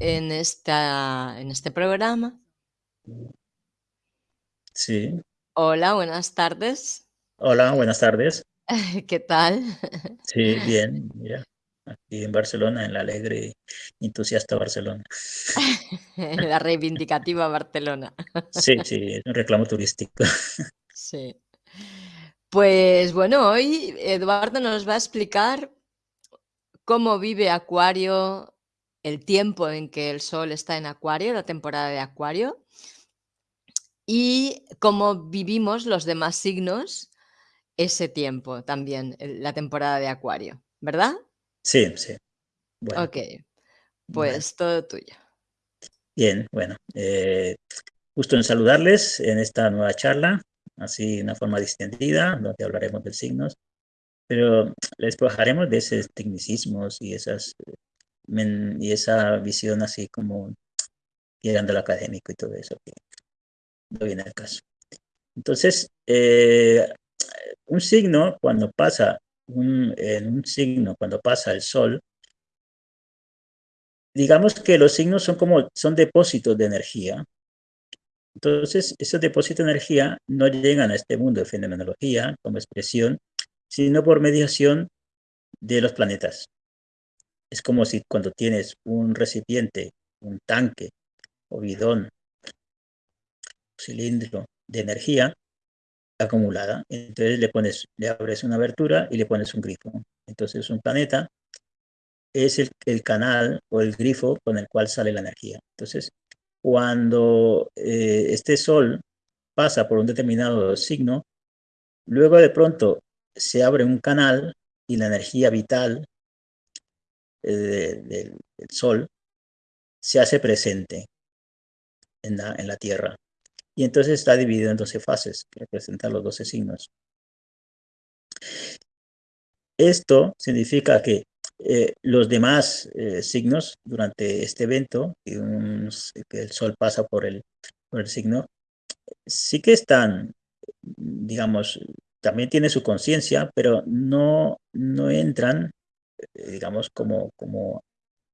en, esta, en este programa. Sí. Hola, buenas tardes. Hola, buenas tardes. ¿Qué tal? Sí, bien, mira, aquí en Barcelona, en la alegre y entusiasta Barcelona. La reivindicativa Barcelona. Sí, sí, es un reclamo turístico. Sí. Pues bueno, hoy Eduardo nos va a explicar cómo vive Acuario, el tiempo en que el Sol está en Acuario, la temporada de Acuario, y cómo vivimos los demás signos ese tiempo también, la temporada de Acuario, ¿verdad? Sí, sí. Bueno. Ok, pues todo tuyo. Bien, bueno, eh, gusto en saludarles en esta nueva charla, así de una forma distendida, donde hablaremos de signos, pero les bajaremos de esos tecnicismos y esas y esa visión así como llegando al académico y todo eso, que no viene al caso. Entonces, eh, un signo, cuando pasa, un, en un signo, cuando pasa el sol, digamos que los signos son como, son depósitos de energía. Entonces, esos depósitos de energía no llegan a este mundo de fenomenología como expresión, sino por mediación de los planetas. Es como si cuando tienes un recipiente, un tanque o bidón, cilindro de energía acumulada, entonces le pones, le abres una abertura y le pones un grifo. Entonces un planeta es el, el canal o el grifo con el cual sale la energía. Entonces, cuando eh, este sol pasa por un determinado signo, luego de pronto se abre un canal y la energía vital del Sol se hace presente en la, en la Tierra. Y entonces está dividido en 12 fases que representan los 12 signos. Esto significa que eh, los demás eh, signos durante este evento, que, el Sol pasa por el, por el signo, sí que están, digamos, también tiene su conciencia, pero no, no entran eh, digamos, como, como,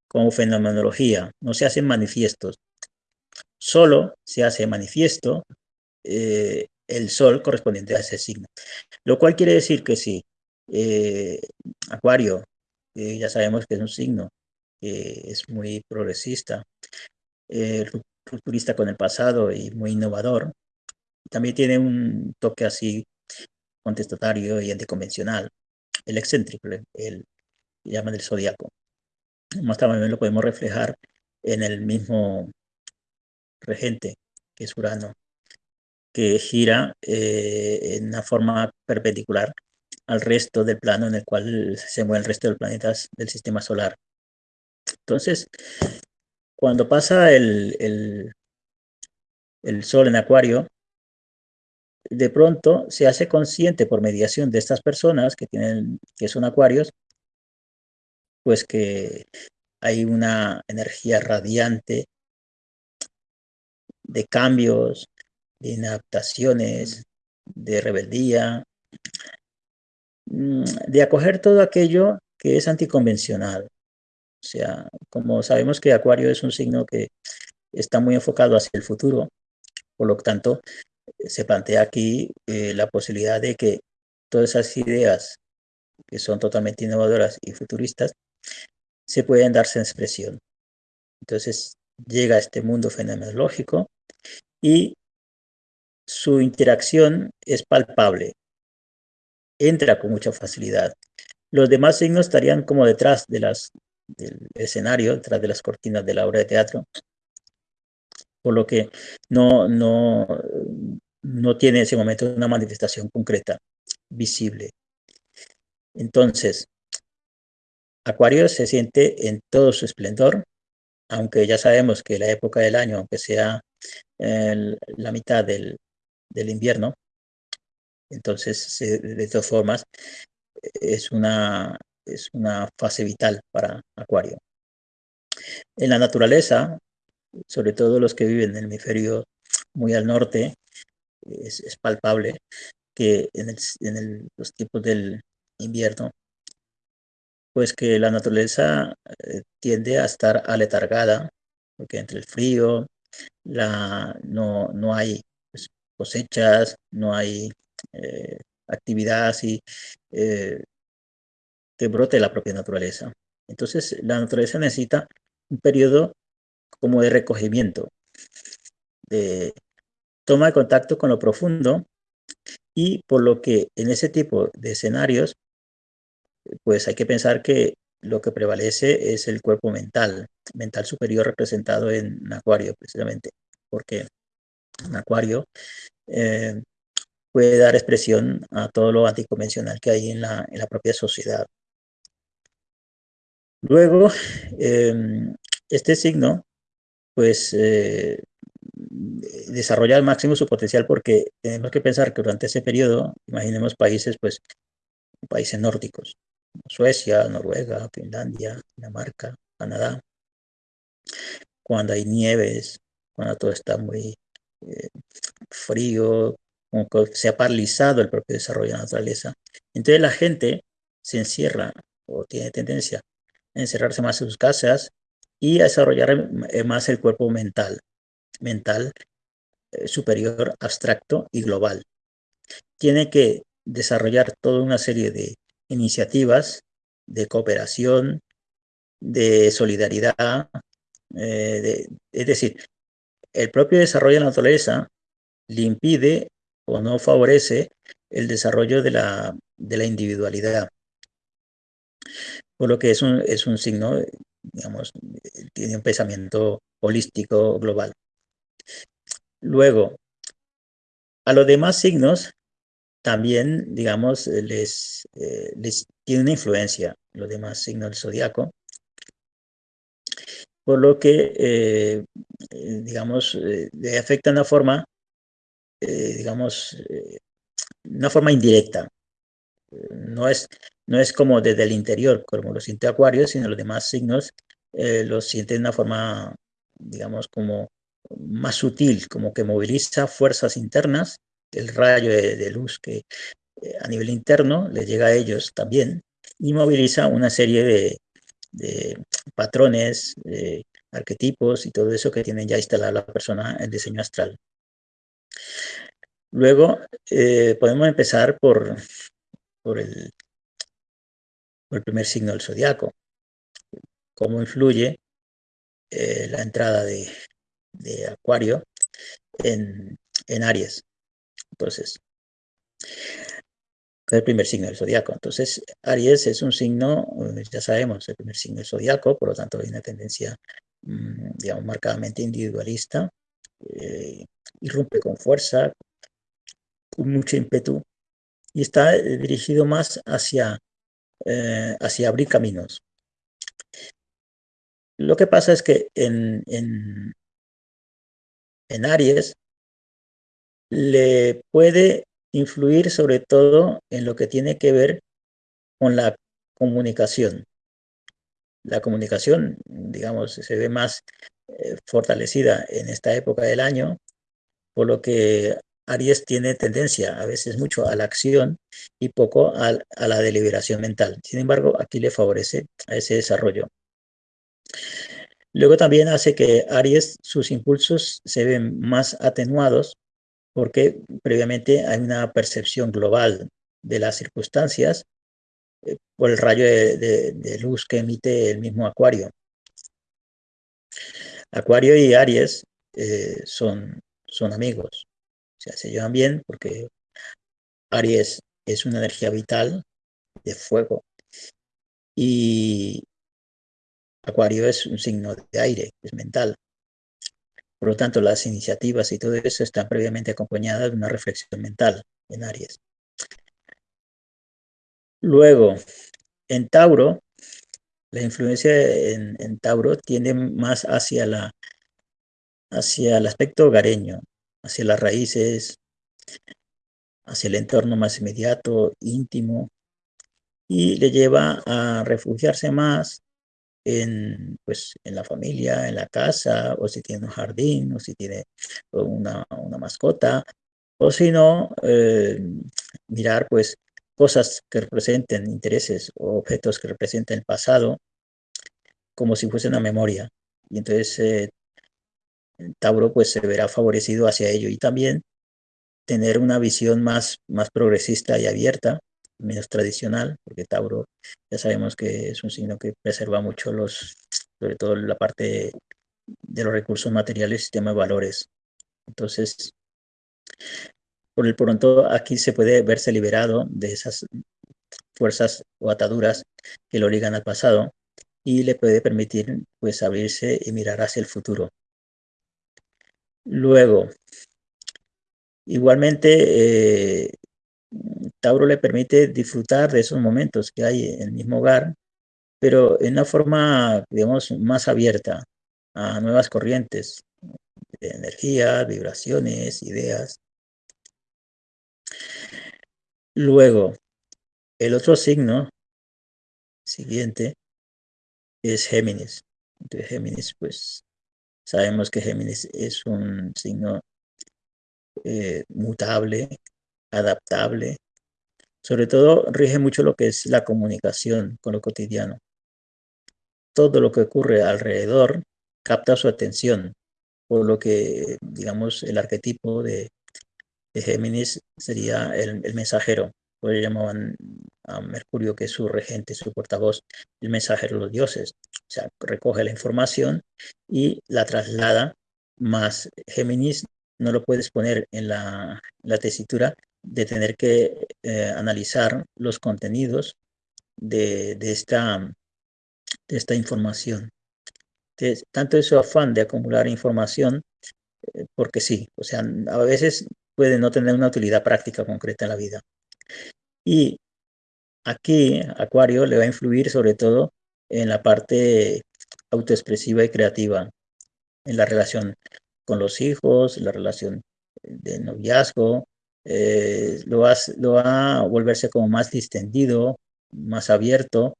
como fenomenología, no se hacen manifiestos. Solo se hace manifiesto eh, el sol correspondiente a ese signo. Lo cual quiere decir que si eh, Acuario, ya sabemos que es un signo que es muy progresista, rupturista con el pasado y muy innovador, también tiene un toque así contestatario y anticonvencional, el excéntrico, el, llaman el zodiaco. Más también lo podemos reflejar en el mismo regente, que es Urano, que gira eh, en una forma perpendicular al resto del plano en el cual se mueve el resto de los planetas del sistema solar. Entonces, cuando pasa el, el, el Sol en Acuario, de pronto se hace consciente por mediación de estas personas que, tienen, que son acuarios, pues que hay una energía radiante de cambios, de inadaptaciones, de rebeldía, mm, de acoger todo aquello que es anticonvencional. O sea, como sabemos que Acuario es un signo que está muy enfocado hacia el futuro, por lo tanto, se plantea aquí eh, la posibilidad de que todas esas ideas que son totalmente innovadoras y futuristas se pueden darse en expresión. Entonces llega a este mundo fenomenológico y su interacción es palpable, entra con mucha facilidad. Los demás signos estarían como detrás de las, del escenario, detrás de las cortinas de la obra de teatro, por lo que no, no, no tiene en ese momento una manifestación concreta, visible. Entonces, Acuario se siente en todo su esplendor, aunque ya sabemos que la época del año, aunque sea la mitad del, invierno, entonces de todas formas es una, es una fase vital para Acuario. En la naturaleza, sobre todo los que viven en el hemisferio muy al norte, es, palpable que en, en los tiempos del invierno pues que la naturaleza eh, tiende a estar aletargada porque entre el frío, la, no, no hay pues, cosechas, no hay eh, actividad así eh, que brote la propia naturaleza. Entonces, la naturaleza necesita un periodo como de recogimiento, de toma de contacto con lo profundo y por lo que en ese tipo de escenarios, pues hay que pensar que lo que prevalece es el cuerpo mental, mental superior representado en Acuario precisamente, porque en Acuario eh, puede dar expresión a todo lo anticonvencional que hay en la, en la propia sociedad. Luego, em, este signo, pues, eh, desarrolla al máximo su potencial porque tenemos que pensar que durante ese periodo, imaginemos países, pues, países nórdicos, Suecia, Noruega, Finlandia, Dinamarca, Canadá, cuando hay nieves, cuando todo está muy eh, frío, se ha paralizado el propio desarrollo de la naturaleza. Entonces la gente se encierra o tiene tendencia a encerrarse más en sus casas y a desarrollar eh, más el cuerpo mental, mental eh, superior, abstracto y global. Tiene que desarrollar toda una serie de iniciativas de cooperación, de solidaridad, eh, es decir, el propio desarrollo de la naturaleza le impide o no favorece el desarrollo de la, de la individualidad. Por lo que es un, es un signo, digamos, tiene un pensamiento holístico global. Luego, a los demás signos también, digamos, les, eh, les tiene una influencia los demás signos del zodiaco, por lo que, eh, eh, digamos, le afecta de una forma, digamos, una forma indirecta. No es, no es como desde el interior, como lo siente Acuario, sino los demás signos los sienten de una forma, digamos, como más sutil, como que moviliza fuerzas internas el rayo de, luz que eh, a nivel interno le llega a ellos también y moviliza una serie de, patrones, arquetipos y todo eso que tiene ya instalada la persona en diseño astral. Luego eh, podemos empezar por, por, el, el primer signo del zodiaco. Cómo influye eh, la entrada de, Acuario en, en Aries. Entonces, el primer signo del zodiaco. Entonces, Aries es un signo, eh, ya sabemos, el primer signo del zodiaco, por lo tanto hay una tendencia, mm, digamos, marcadamente individualista, eh, irrumpe con fuerza, con mucho ímpetu, y está eh, dirigido más hacia, hacia abrir caminos. Lo que pasa es que en, en, en Aries le puede influir sobre todo en lo que tiene que ver con la comunicación. La comunicación, digamos, se ve más eh, fortalecida en esta época del año, por lo que Aries tiene tendencia a veces mucho a la acción y poco a, la deliberación mental. Sin embargo, aquí le favorece a ese desarrollo. Luego también hace que Aries, sus impulsos se ven más atenuados porque previamente hay una percepción global de las circunstancias eh, por el rayo de, luz que emite el mismo Acuario. Acuario y Aries eh, son, son amigos, o sea, se llevan bien porque Aries es una energía vital de fuego y Acuario es un signo de aire, es mental. Por lo tanto, las iniciativas y todo eso están previamente acompañadas de una reflexión mental en Aries. Luego, en Tauro, la influencia en, Tauro tiende más hacia, la, hacia el aspecto hogareño, hacia las raíces, hacia el entorno más inmediato, íntimo, y le lleva a refugiarse más en, pues, en la familia, en la casa, o si tiene un jardín, o si tiene una, mascota, o si no, eh, mirar pues cosas que representen intereses o objetos que representen el pasado, como si fuese una memoria. Y entonces eh, Tauro pues se verá favorecido hacia ello y también tener una visión más, más progresista y abierta, menos tradicional, porque Tauro ya sabemos que es un signo que preserva mucho los, sobre todo la parte de los recursos materiales y sistema de valores. Entonces, por el pronto aquí se puede verse liberado de esas fuerzas o ataduras que lo ligan al pasado y le puede permitir pues abrirse y mirar hacia el futuro. Luego, igualmente, eh, Tauro le permite disfrutar de esos momentos que hay en el mismo hogar, pero en una forma, digamos, más abierta a nuevas corrientes de energía, vibraciones, ideas. Luego, el otro signo siguiente es Géminis. Entonces, Géminis, pues sabemos que Géminis es un signo eh, mutable, adaptable. Sobre todo rige mucho lo que es la comunicación con lo cotidiano. Todo lo que ocurre alrededor capta su atención, por lo que, digamos, el arquetipo de, Géminis sería el mensajero, pues llamaban a Mercurio, que es su regente, su portavoz, el mensajero de los dioses. O sea, recoge la información y la traslada, más Géminis no lo puedes poner en la, tesitura de tener que eh, analizar los contenidos de, esta, de esta información. Entonces, tanto es afán de acumular información, eh, porque sí, o sea, a veces puede no tener una utilidad práctica concreta en la vida. Y aquí Acuario le va a influir sobre todo en la parte autoexpresiva y creativa, en la relación con los hijos, la relación de noviazgo, eh, lo, va, lo, va, a volverse como más distendido, más abierto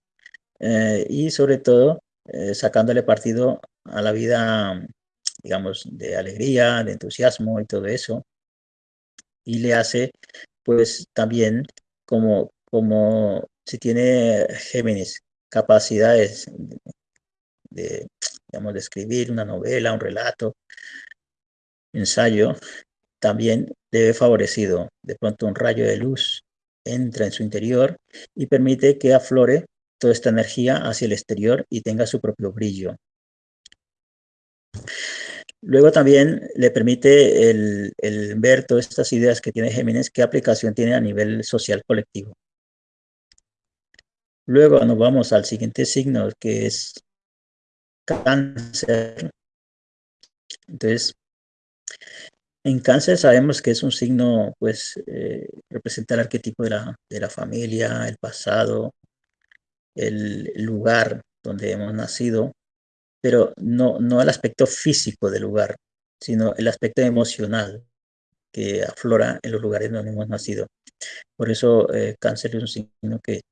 eh, y sobre todo eh, sacándole partido a la vida, digamos, de alegría, de entusiasmo y todo eso. Y le hace pues también como, como si tiene Géminis capacidades de, digamos, de escribir una novela, un relato, ensayo, también debe favorecido. De pronto un rayo de luz entra en su interior y permite que aflore toda esta energía hacia el exterior y tenga su propio brillo. Luego también le permite el, ver todas estas ideas que tiene Géminis, qué aplicación tiene a nivel social colectivo. Luego nos vamos al siguiente signo, que es cáncer. Entonces, en cáncer sabemos que es un signo, pues, eh, representa el arquetipo de la, de la familia, el pasado, el lugar donde hemos nacido, pero no, no el aspecto físico del lugar, sino el aspecto emocional que aflora en los lugares donde hemos nacido. Por eso eh, cáncer es un signo que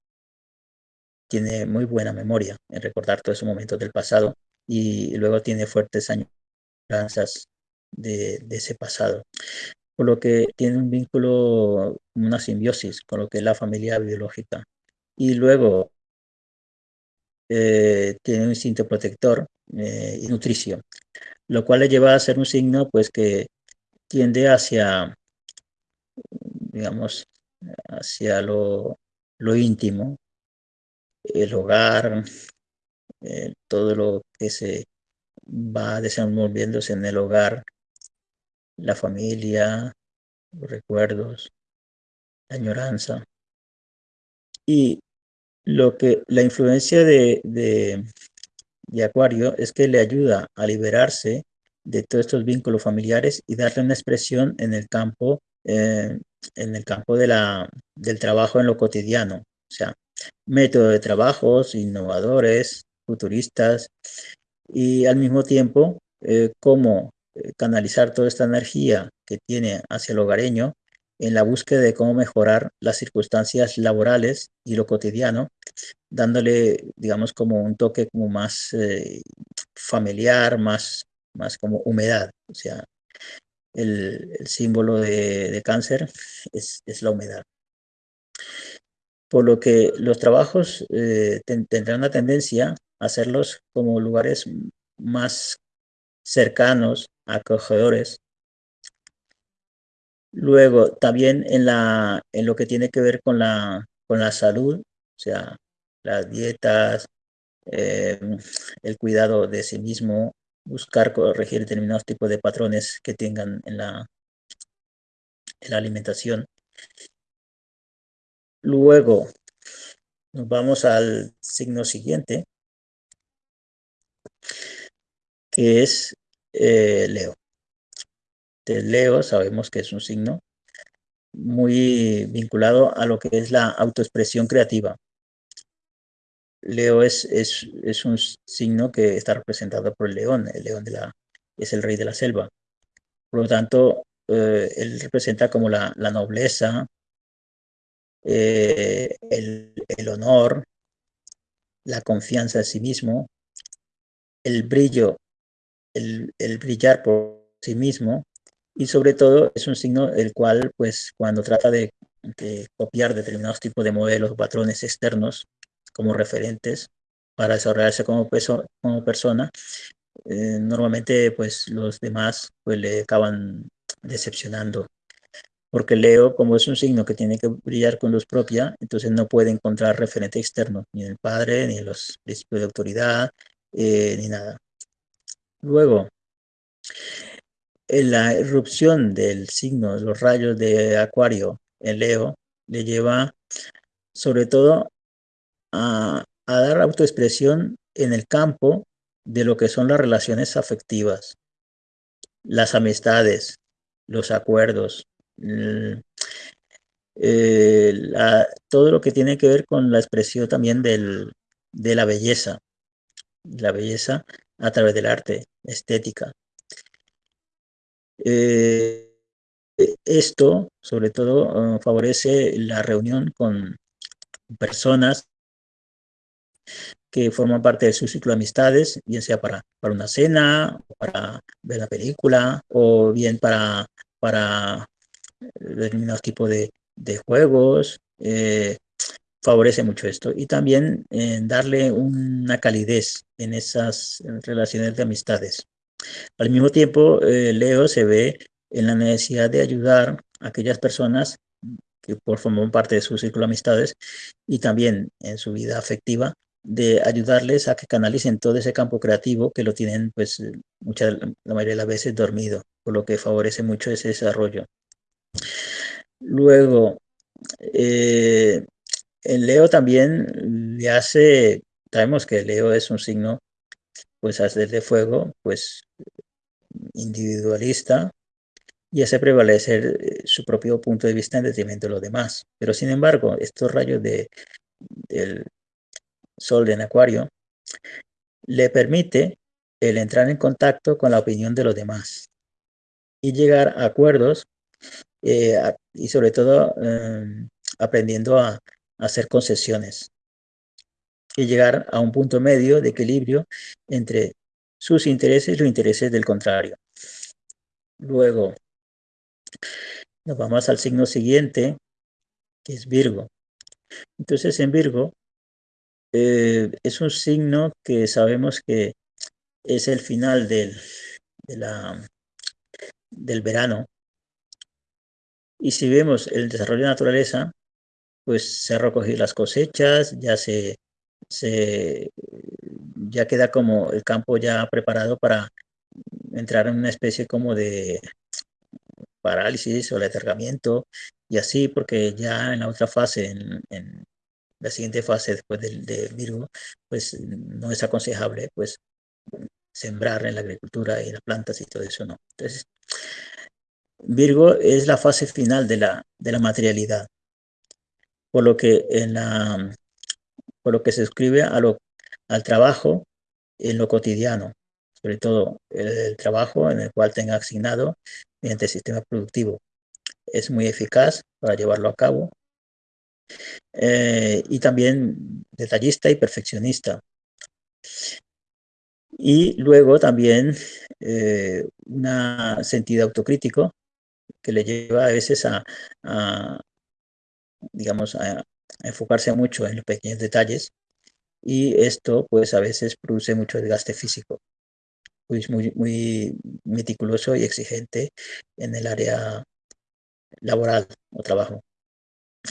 tiene muy buena memoria en recordar todos esos momentos del pasado y luego tiene fuertes añoranzas de, ese pasado. Por lo que tiene un vínculo, una simbiosis con lo que es la familia biológica. Y luego eh, tiene un instinto protector eh, y nutricio, lo cual le lleva a ser un signo pues que tiende hacia, digamos, hacia lo, íntimo, el hogar, eh, todo lo que se va desenvolviéndose en el hogar, la familia, los recuerdos, la añoranza. Y lo que la influencia de, de, Acuario es que le ayuda a liberarse de todos estos vínculos familiares y darle una expresión en el campo, eh, en el campo de la, del trabajo en lo cotidiano. O sea, método de trabajos innovadores, futuristas y al mismo tiempo eh, cómo canalizar toda esta energía que tiene hacia el hogareño en la búsqueda de cómo mejorar las circunstancias laborales y lo cotidiano, dándole, digamos, como un toque como más eh, familiar, más, más como humedad. O sea, el, símbolo de, cáncer es, la humedad. Por lo que los trabajos eh, tendrán una tendencia a hacerlos como lugares más cercanos acogedores. Luego, también en, la, en lo que tiene que ver con la, con la salud, o sea, las dietas, em, el cuidado de sí mismo, buscar corregir determinados tipos de patrones que tengan en la, en la alimentación. Luego, nos vamos al signo siguiente, que es eh, Leo. De Leo sabemos que es un signo muy vinculado a lo que es la autoexpresión creativa. Leo es, es, un signo que está representado por el león. El león de la, es el rey de la selva. Por lo tanto, eh, él representa como la, nobleza, eh, el, el, honor, la confianza en sí mismo, el brillo, el, brillar por sí mismo, y sobre todo es un signo el cual, pues, cuando trata de, copiar determinados tipos de modelos o patrones externos como referentes para desarrollarse como, persona, eh, normalmente, pues, los demás, pues, le acaban decepcionando. Porque Leo, como es un signo que tiene que brillar con luz propia, entonces no puede encontrar referente externo, ni el padre, ni los principios de autoridad, eh, ni nada. Luego, la erupción del signo, los rayos de Acuario en Leo, le lleva sobre todo a, dar autoexpresión en el campo de lo que son las relaciones afectivas, las amistades, los acuerdos, eh, todo lo que tiene que ver con la expresión también del, de la belleza, la belleza a través del arte, estética. Eh, esto, sobre todo, eh, favorece la reunión con personas que forman parte de su ciclo de amistades, bien sea para, para una cena, para ver la película, o bien para, para determinados tipos de, de juegos. Eh, favorece mucho esto. Y también darle una calidez en esas relaciones de amistades. Al mismo tiempo, eh, Leo se ve en la necesidad de ayudar a aquellas personas que por parte de su círculo de amistades y también en su vida afectiva, de ayudarles a que canalicen todo ese campo creativo que lo tienen, pues, muchas, la mayoría de las veces dormido, por lo que favorece mucho ese desarrollo. Luego, eh, el Leo también le hace, sabemos que Leo es un signo, pues, hacer de fuego, pues, individualista y hace prevalecer eh, su propio punto de vista en detrimento de los demás. Pero sin embargo, estos rayos de, del sol en acuario le permite el entrar en contacto con la opinión de los demás y llegar a acuerdos eh, y sobre todo em, aprendiendo a, a hacer concesiones y llegar a un punto medio de equilibrio entre sus intereses y los intereses del contrario. Luego, nos vamos al signo siguiente, que es Virgo. Entonces, en Virgo, eh, es un signo que sabemos que es el final del, del verano. Y si vemos el desarrollo de la naturaleza, pues se han recogido las cosechas, ya se, se ya queda como el campo ya preparado para entrar en una especie como de parálisis o letargamiento y así porque ya en la otra fase, en, la siguiente fase después de, Virgo, pues no es aconsejable pues sembrar en la agricultura y las plantas y todo eso, no. Entonces, Virgo es la fase final de la, de la materialidad, por lo que en la por lo que se escribe a lo, al trabajo en lo cotidiano, sobre todo el, trabajo en el cual tenga asignado mediante el sistema productivo. Es muy eficaz para llevarlo a cabo eh, y también detallista y perfeccionista. Y luego también eh, un sentido autocrítico que le lleva a veces a, digamos, a, enfocarse mucho en los pequeños detalles y esto pues a veces produce mucho desgaste físico. pues muy, muy meticuloso y exigente en el área laboral o trabajo.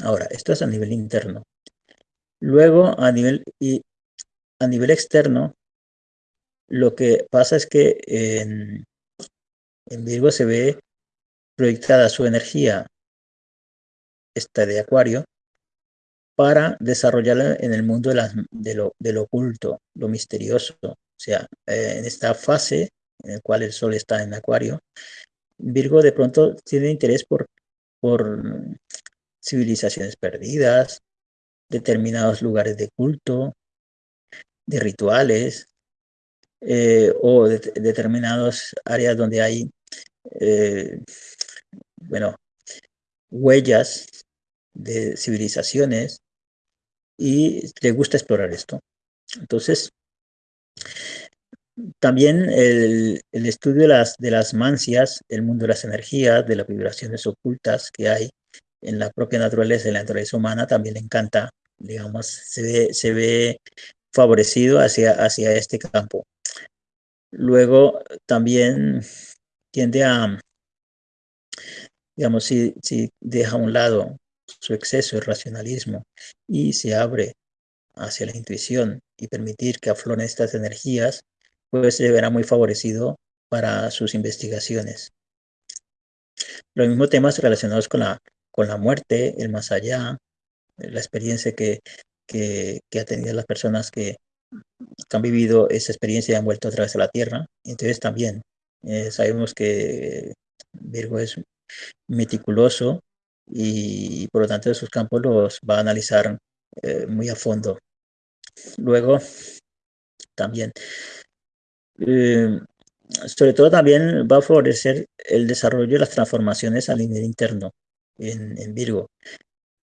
Ahora, esto es a nivel interno. Luego, a nivel, y a nivel externo, lo que pasa es que en, en Virgo se ve proyectada su energía, esta de Acuario, para desarrollarla en el mundo de, lo, oculto, lo misterioso. O sea, eh, en esta fase en la cual el Sol está en Acuario, Virgo de pronto tiene interés por, por civilizaciones perdidas, determinados lugares de culto, de rituales, eh, o de, determinadas áreas donde hay, eh, bueno, huellas de civilizaciones y le gusta explorar esto. Entonces, también el, estudio de las, de las mancias, el mundo de las energías, de las vibraciones ocultas que hay en la propia naturaleza, en la naturaleza humana, también le encanta, digamos, se ve, se ve favorecido hacia, hacia este campo. Luego también tiende a, digamos, si, si deja a un lado su exceso de racionalismo y se abre hacia la intuición y permitir que afloren estas energías, pues se verá muy favorecido para sus investigaciones. Los mismos temas relacionados con la, con la muerte, el más allá, la experiencia que, que, que han tenido las personas que, han vivido esa experiencia y han vuelto a través de la Tierra. Entonces también eh, sabemos que Virgo es meticuloso y, por lo tanto sus campos los va a analizar eh, muy a fondo. Luego, también, eh, sobre todo también va a favorecer el desarrollo de las transformaciones a nivel interno en, en Virgo,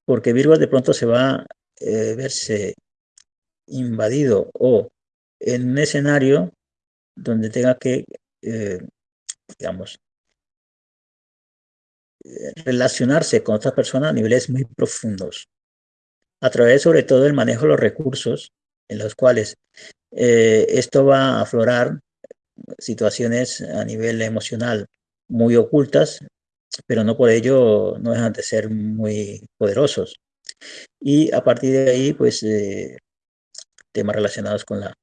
porque Virgo de pronto se va a verse invadido o en un escenario donde tenga que, eh, digamos, eh, relacionarse con otras personas a niveles muy profundos, a través sobre todo del manejo de los recursos en los cuales eh, esto va a aflorar situaciones a nivel emocional muy ocultas, pero no por ello no dejan de ser muy poderosos. Y a partir de ahí, pues temas relacionados con la,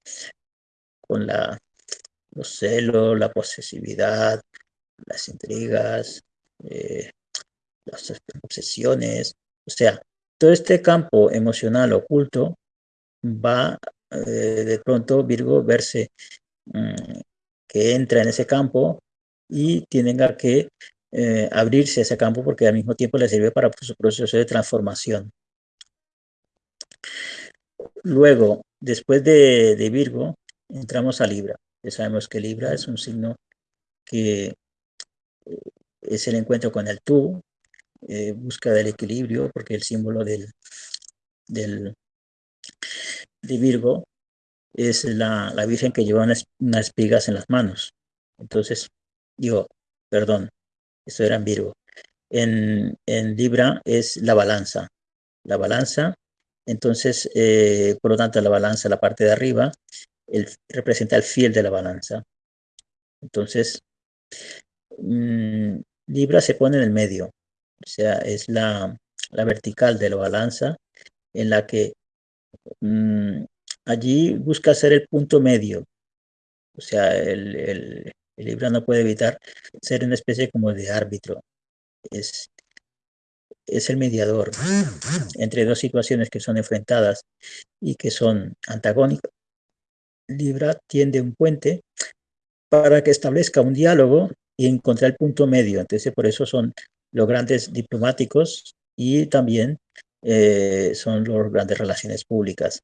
con la, los celos, la posesividad, las intrigas, eh, las obsesiones, o sea, todo este campo emocional oculto va eh, de pronto Virgo verse mm, que entra en ese campo y tenga que eh, abrirse a ese campo porque al mismo tiempo le sirve para su proceso de transformación. Luego, después de, Virgo, entramos a Libra. Ya sabemos que Libra es un signo que es el encuentro con el tú, eh, busca del equilibrio, porque el símbolo del, del, de Virgo es la, Virgen que lleva unas, espigas en las manos. Entonces, digo, perdón, esto era en Virgo. En, en Libra es la balanza. La balanza entonces, eh, por lo tanto, la balanza, la parte de arriba, representa el fiel de la balanza. Entonces, mm, Libra se pone en el medio, o sea, es la, vertical de la balanza en la que mm, allí busca ser el punto medio. O sea, el, Libra no puede evitar ser una especie como de árbitro. Es, es el mediador entre dos situaciones que son enfrentadas y que son antagónicas. Libra tiende un puente para que establezca un diálogo y encontrar el punto medio. Entonces, por eso son los grandes diplomáticos y también eh, son los grandes relaciones públicas.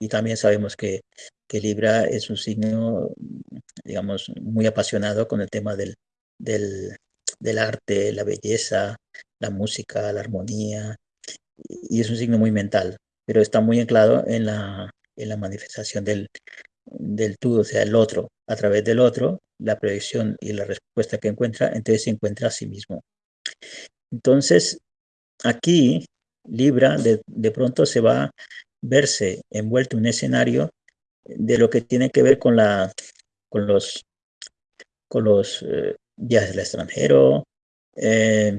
Y también sabemos que, que, Libra es un signo, digamos, muy apasionado con el tema del, del, del arte, la belleza, la música, la armonía, y es un signo muy mental, pero está muy anclado en la, en la manifestación del, del tú, o sea, el otro. A través del otro, la proyección y la respuesta que encuentra, entonces se encuentra a sí mismo. Entonces, aquí, Libra de, de pronto se va a verse envuelto en un escenario de lo que tiene que ver con, la, con los con los eh, viajes al extranjero, eh,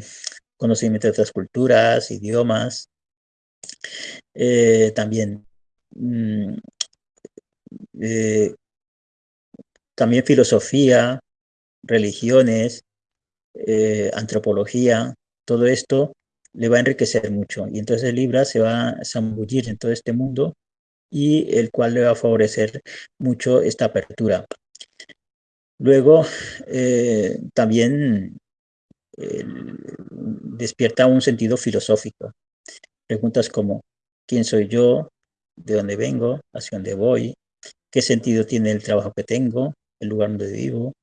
conocimiento de otras culturas, idiomas, eh, también, mm, también filosofía, religiones, antropología, todo esto le va a enriquecer mucho. Y entonces Libra se va a zambullir en todo este mundo y el cual le va a favorecer mucho esta apertura. Luego, eh, también eh, despierta un sentido filosófico. Preguntas como, ¿quién soy yo? ¿De dónde vengo? ¿Hacia dónde voy? ¿Qué sentido tiene el trabajo que tengo? ¿El lugar donde vivo?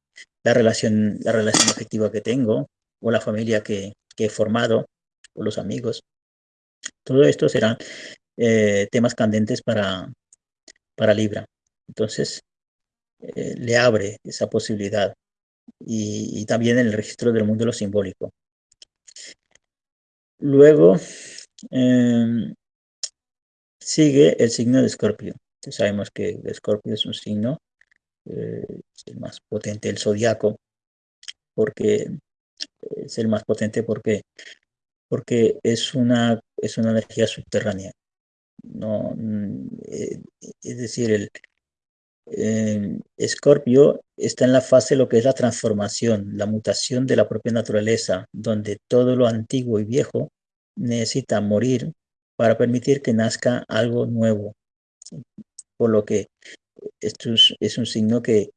¿La relación, la relación afectiva que tengo? ¿O la familia que, he formado? ¿O los amigos? Todo esto serán eh, temas candentes para, para Libra. Entonces, eh, le abre esa posibilidad y, también el registro del mundo lo simbólico. Luego em, sigue el signo de Escorpio. Sabemos que Escorpio es un signo eh, el más potente del zodiaco porque es el más potente porque porque es una es una energía subterránea no mm, eh, es decir el, Escorpio está en la fase de lo que es la transformación, la mutación de la propia naturaleza, donde todo lo antiguo y viejo necesita morir para permitir que nazca algo nuevo. Por lo que esto es, un signo que,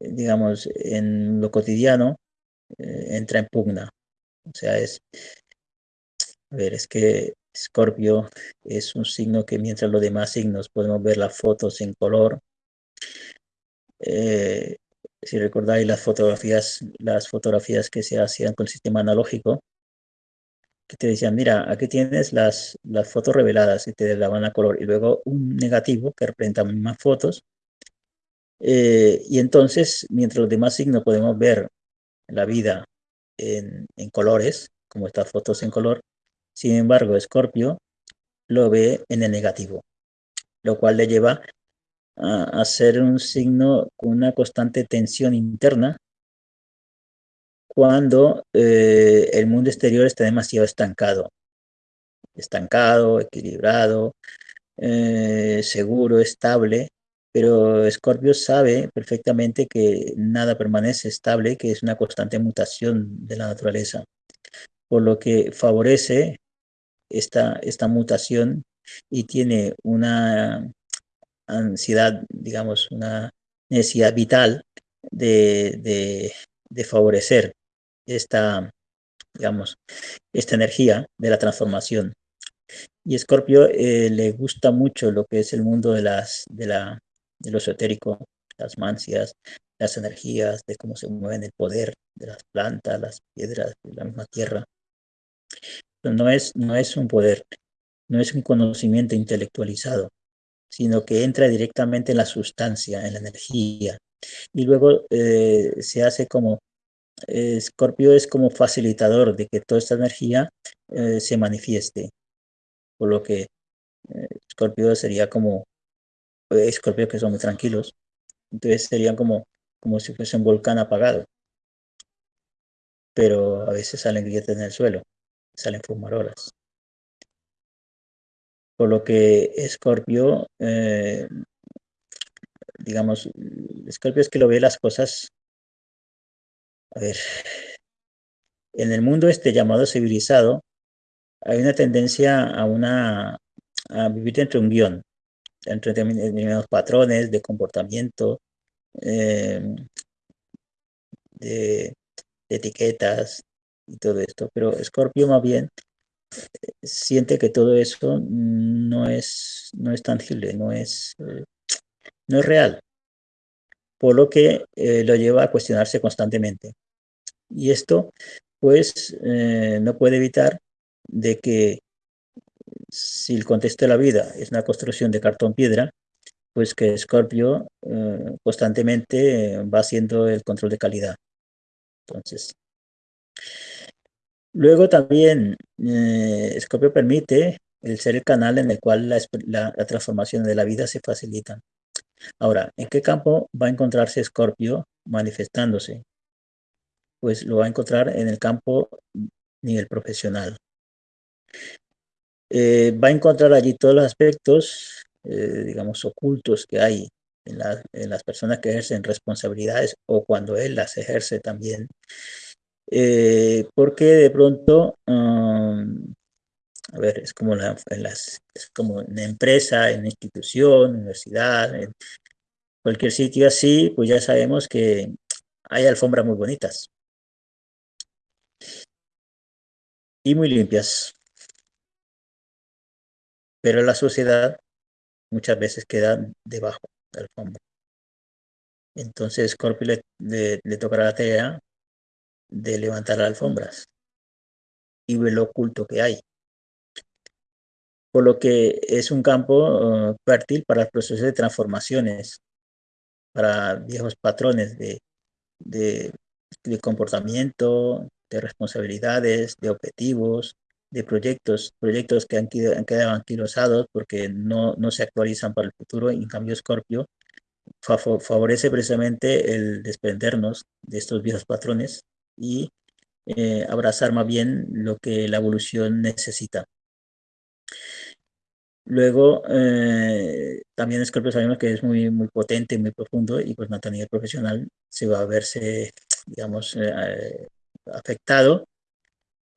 digamos, en lo cotidiano eh, entra en pugna. O sea, es, a ver, es que Escorpio es un signo que mientras los demás signos podemos ver las fotos en color, eh, si recordáis las fotografías, las fotografías que se hacían con el sistema analógico, que te decían, mira, aquí tienes las, las fotos reveladas y te daban a color, y luego un negativo que representa más fotos. Eh, y entonces, mientras los demás signos podemos ver la vida en, en colores, como estas fotos en color, sin embargo, Scorpio lo ve en el negativo, lo cual le lleva a, ser un signo con una constante tensión interna cuando eh, el mundo exterior está demasiado estancado. Estancado, equilibrado, eh, seguro, estable, pero Scorpio sabe perfectamente que nada permanece estable, que es una constante mutación de la naturaleza, por lo que favorece esta, esta mutación y tiene una ansiedad, digamos, una necesidad vital de, favorecer esta, digamos, esta energía de la transformación. Y Escorpio eh, le gusta mucho lo que es el mundo de, las, de, la, de lo esotérico, las mancias, las energías, de cómo se mueven el poder de las plantas, las piedras, de la misma tierra. no es, no es un poder, no es un conocimiento intelectualizado, sino que entra directamente en la sustancia, en la energía. Y luego eh, se hace como, eh, Scorpio es como facilitador de que toda esta energía eh, se manifieste. Por lo que Scorpio sería como, Scorpio que son muy tranquilos, entonces serían como, como si fuese un volcán apagado. Pero a veces salen grietas en el suelo, salen fumarolas. Por lo que Escorpio, eh, digamos, Escorpio es que lo ve las cosas, a ver, en el mundo este llamado civilizado, hay una tendencia a una a vivir dentro de un guion, dentro de determinados patrones de comportamiento, eh, de, etiquetas y todo esto. Pero Escorpio más bien siente que todo eso no es, no es tangible, no es, no es real, por lo que eh, lo lleva a cuestionarse constantemente. Y esto, pues, eh, no puede evitar de que si el contexto de la vida es una construcción de cartón-piedra, pues que Scorpio constantemente va haciendo el control de calidad. Entonces, Luego también eh, Scorpio permite el ser el canal en el cual la, transformación de la vida se facilita. Ahora, ¿en qué campo va a encontrarse Scorpio manifestándose? Pues lo va a encontrar en el campo nivel profesional. Eh, va a encontrar allí todos los aspectos, eh, digamos, ocultos que hay en, las personas que ejercen responsabilidades o cuando él las ejerce también. Eh, porque de pronto, um, a ver, es como, la, en las, es como una empresa, en institución, universidad, en cualquier sitio así, pues ya sabemos que hay alfombras muy bonitas. Y muy limpias. Pero la sociedad muchas veces queda debajo de la alfombra. Entonces Scorpio le, le, tocará la tarea de levantar las alfombras y ver lo oculto que hay. Por lo que es un campo uh, fértil para el proceso de transformaciones, para viejos patrones de, de, de comportamiento, de responsabilidades, de objetivos, de proyectos, proyectos que han, han quedado anquilosados porque no, no se actualizan para el futuro. En cambio, Scorpio favorece precisamente el desprendernos de estos viejos patrones y eh, abrazar más bien lo que la evolución necesita. Luego, eh, también Scorpio sabemos que es muy, muy potente, muy profundo y pues a nivel profesional se va a verse, digamos, eh, afectado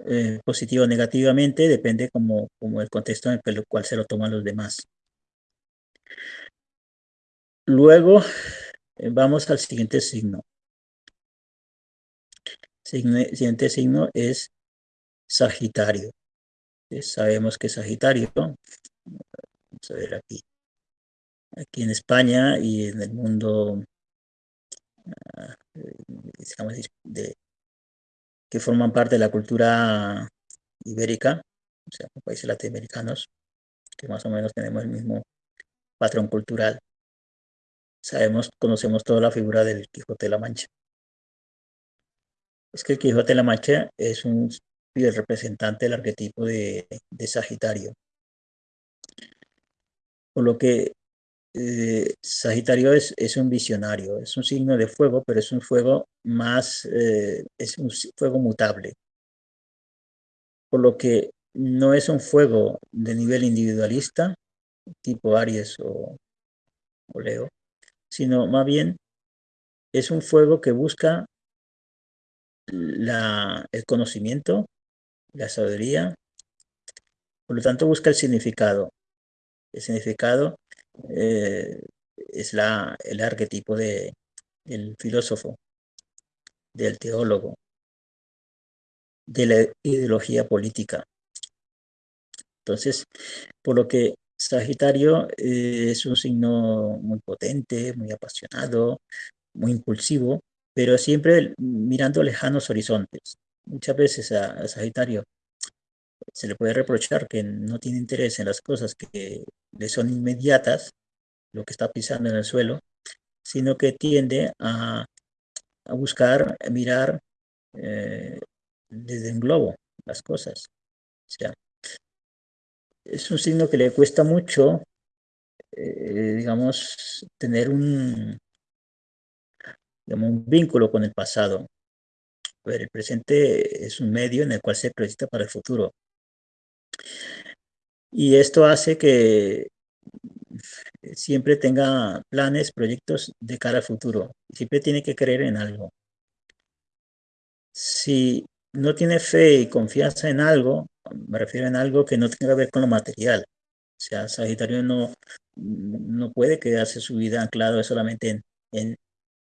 eh, positivo o negativamente, depende como, como el contexto en el cual se lo toman los demás. Luego eh, vamos al siguiente signo. Siguiente signo es Sagitario. sabemos que Sagitario, vamos a ver aquí, aquí en España y en el mundo, ah, digamos, de, que forman parte de la cultura ibérica, o sea, países latinoamericanos, que más o menos tenemos el mismo patrón cultural. Sabemos, conocemos toda la figura del Quijote de la Mancha. Es que el Quijote de la Mancha es un representante del arquetipo de, de Sagitario. Por lo que eh, Sagitario es, es, un visionario, es un signo de fuego, pero es un fuego más, eh, es un fuego mutable. Por lo que no es un fuego de nivel individualista, tipo Aries o, o Leo, sino más bien es un fuego que busca la, el conocimiento, la sabiduría, por lo tanto busca el significado. El significado eh, es la, el arquetipo de, del filósofo, del teólogo, de la ideología política. Entonces, por lo que Sagitario eh, es un signo muy potente, muy apasionado, muy impulsivo, pero siempre mirando lejanos horizontes. Muchas veces a Sagitario se le puede reprochar que no tiene interés en las cosas que le son inmediatas, lo que está pisando en el suelo, sino que tiende a, a buscar, mirar eh, desde un globo las cosas. O sea, es un signo que le cuesta mucho, eh, digamos, tener un, digamos, un vínculo con el pasado. Pero el presente es un medio en el cual se proyecta para el futuro. Y esto hace que siempre tenga planes, proyectos de cara al futuro. Siempre tiene que creer en algo. Si no tiene fe y confianza en algo, me refiero en algo que no tenga que ver con lo material. O sea, Sagitario no, no puede quedarse su vida anclado solamente en, en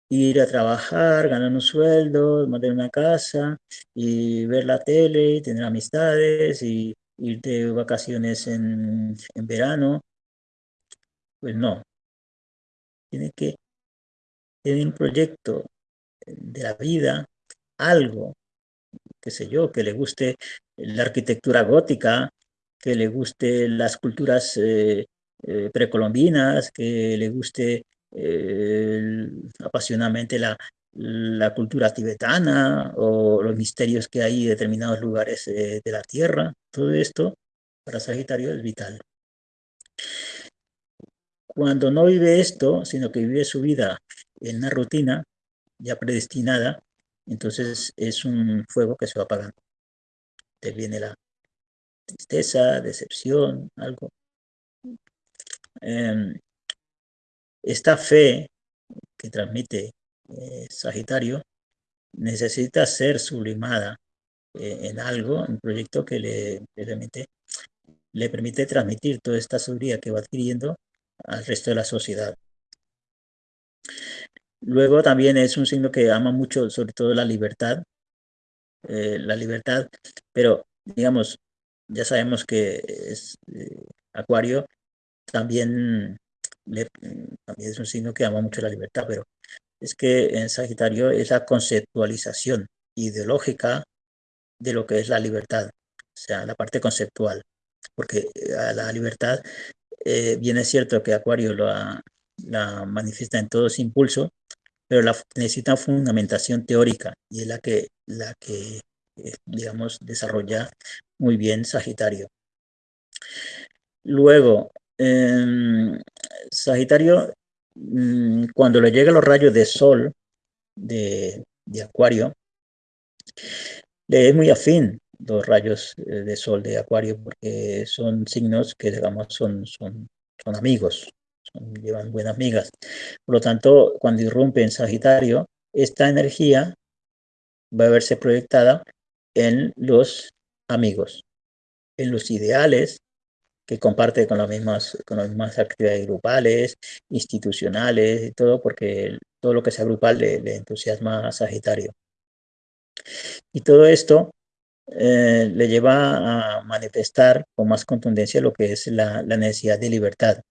ir a trabajar, ganar un sueldo, mantener una casa y ver la tele y tener amistades y ir de vacaciones en, en verano. Pues no. Tiene que tener un proyecto de la vida, algo, qué sé yo, que le guste la arquitectura gótica, que le guste las culturas eh, eh, precolombinas, que le guste eh, apasionadamente la, la cultura tibetana o los misterios que hay en determinados lugares de la Tierra. Todo esto para Sagitario es vital. Cuando no vive esto, sino que vive su vida en una rutina ya predestinada, entonces es un fuego que se va apagando. Te viene la tristeza, decepción, algo. Em, esta fe que transmite eh, Sagitario necesita ser sublimada eh, en algo, un proyecto que le, permite, le permite transmitir toda esta sabiduría que va adquiriendo al resto de la sociedad. Luego también es un signo que ama mucho, sobre todo la libertad, eh, la libertad, pero digamos, ya sabemos que es Acuario también, también es un signo que ama mucho la libertad, pero es que en Sagitario es la conceptualización ideológica de lo que es la libertad, o sea, la parte conceptual, porque eh, la libertad eh, bien es cierto que Acuario la manifiesta en todo ese impulso, pero la, necesita fundamentación teórica y es la que, la que eh, digamos, desarrolla muy bien Sagitario. Luego, em, Sagitario, mm, cuando le llegan los rayos de sol de, de Acuario, le es muy afín los rayos eh, de sol de Acuario porque son signos que, digamos, son, son, son amigos, llevan buenas amigas. Por lo tanto, cuando irrumpe en Sagitario, esta energía va a verse proyectada en los amigos, en los ideales que comparte con las mismas, con las mismas actividades grupales, institucionales y todo, porque todo lo que sea grupal le, entusiasma a Sagitario. Y todo esto eh, le lleva a manifestar con más contundencia lo que es la necesidad de libertad,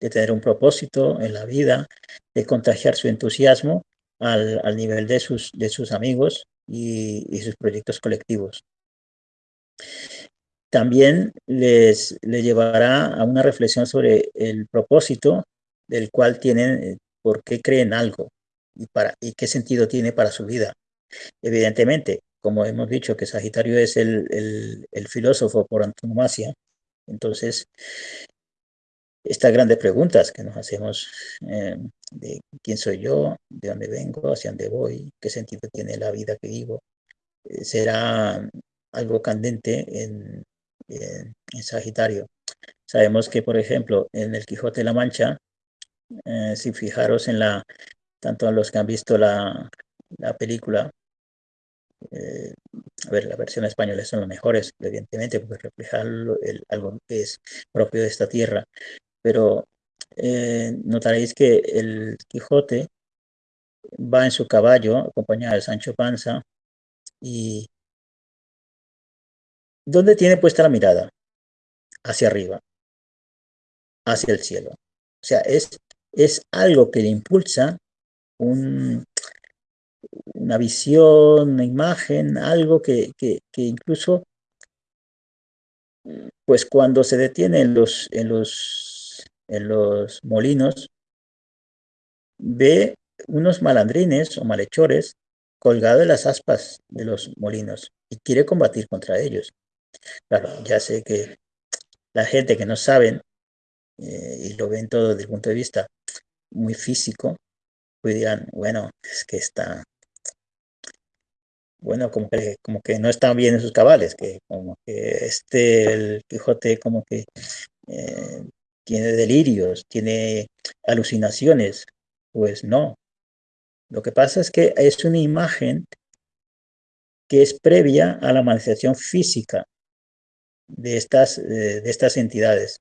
de tener un propósito en la vida, de contagiar su entusiasmo al, al nivel de sus, de sus amigos y, y, sus proyectos colectivos. También les, les llevará a una reflexión sobre el propósito del cual tienen, eh, por qué creen algo y, para, y qué sentido tiene para su vida. Evidentemente, como hemos dicho que Sagitario es el, el, filósofo por antonomasia, entonces estas grandes preguntas que nos hacemos eh, de quién soy yo, de dónde vengo, hacia dónde voy, qué sentido tiene la vida que vivo, eh, será algo candente en, en, Sagitario. Sabemos que, por ejemplo, en el Quijote de la Mancha, eh, si fijaros en la, tanto los que han visto la, la película, eh, a ver, las versiones españolas son las mejores, evidentemente, porque reflejan algo que es propio de esta tierra, pero eh, notaréis que el Quijote va en su caballo acompañado de Sancho Panza y ¿dónde tiene puesta la mirada? Hacia arriba, hacia el cielo. O sea, es, es algo que le impulsa un, una visión, una imagen, algo que, que, incluso, pues cuando se detiene en los, en los en los molinos, ve unos malandrines o malhechores colgados en las aspas de los molinos y quiere combatir contra ellos. Claro, ya sé que la gente que no saben eh, y lo ven todo desde el punto de vista muy físico, pues dirán, bueno, es que está, bueno, como que, como que no están bien en sus cabales, que como que este, el Quijote como que eh, tiene delirios, tiene alucinaciones. Pues no. Lo que pasa es que es una imagen que es previa a la manifestación física de estas, eh, de estas entidades.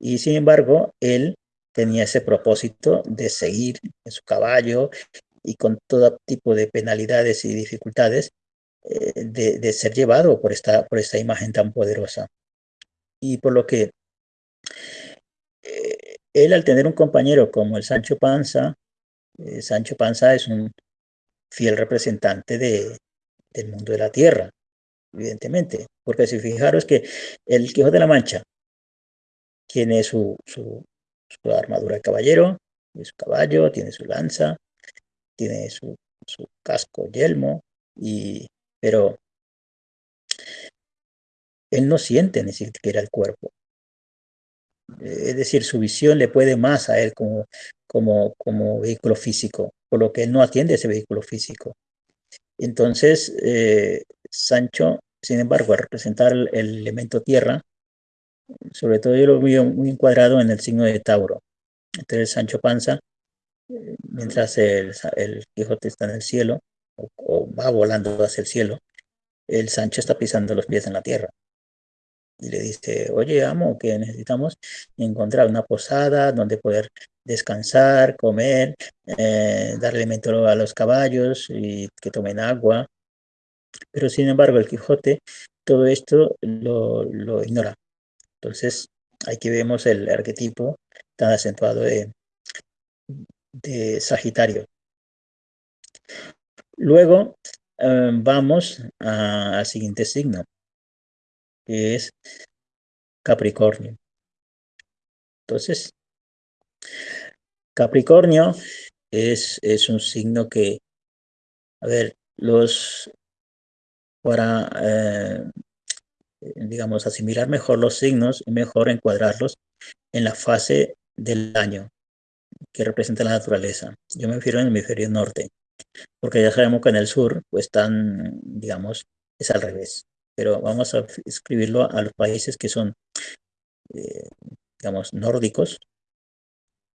Y sin embargo, él tenía ese propósito de seguir en su caballo y con todo tipo de penalidades y dificultades eh, de, de, ser llevado por esta, por esta imagen tan poderosa. Y por lo que él al tener un compañero como el Sancho Panza, eh, Sancho Panza es un fiel representante de, del mundo de la tierra, evidentemente, porque si fijaros que el Quijote de la Mancha tiene su, su, armadura de caballero, tiene su caballo, tiene su lanza, tiene su, su casco, yelmo, y, pero él no siente ni siquiera el cuerpo es decir, su visión le puede más a él como, como, como vehículo físico, por lo que él no atiende ese vehículo físico. Entonces, eh, Sancho, sin embargo, al representar el, elemento tierra, sobre todo yo lo veo muy encuadrado en el signo de Tauro. Entonces, Sancho Panza, eh, mientras el, Quijote está en el cielo, o, va volando hacia el cielo, el Sancho está pisando los pies en la tierra y le dice, oye, amo, que necesitamos encontrar una posada donde poder descansar, comer, eh, dar alimento a los caballos y que tomen agua. Pero sin embargo, el Quijote todo esto lo, ignora. Entonces, aquí vemos el arquetipo tan acentuado de, de Sagitario. Luego eh, vamos al siguiente signo, que es Capricornio. Entonces, Capricornio es, es un signo que, a ver, los, para, eh, digamos, asimilar mejor los signos, es mejor encuadrarlos en la fase del año que representa la naturaleza. Yo me refiero en hemisferio norte, porque ya sabemos que en el sur, pues están, digamos, es al revés pero vamos a escribirlo a los países que son, eh, digamos, nórdicos,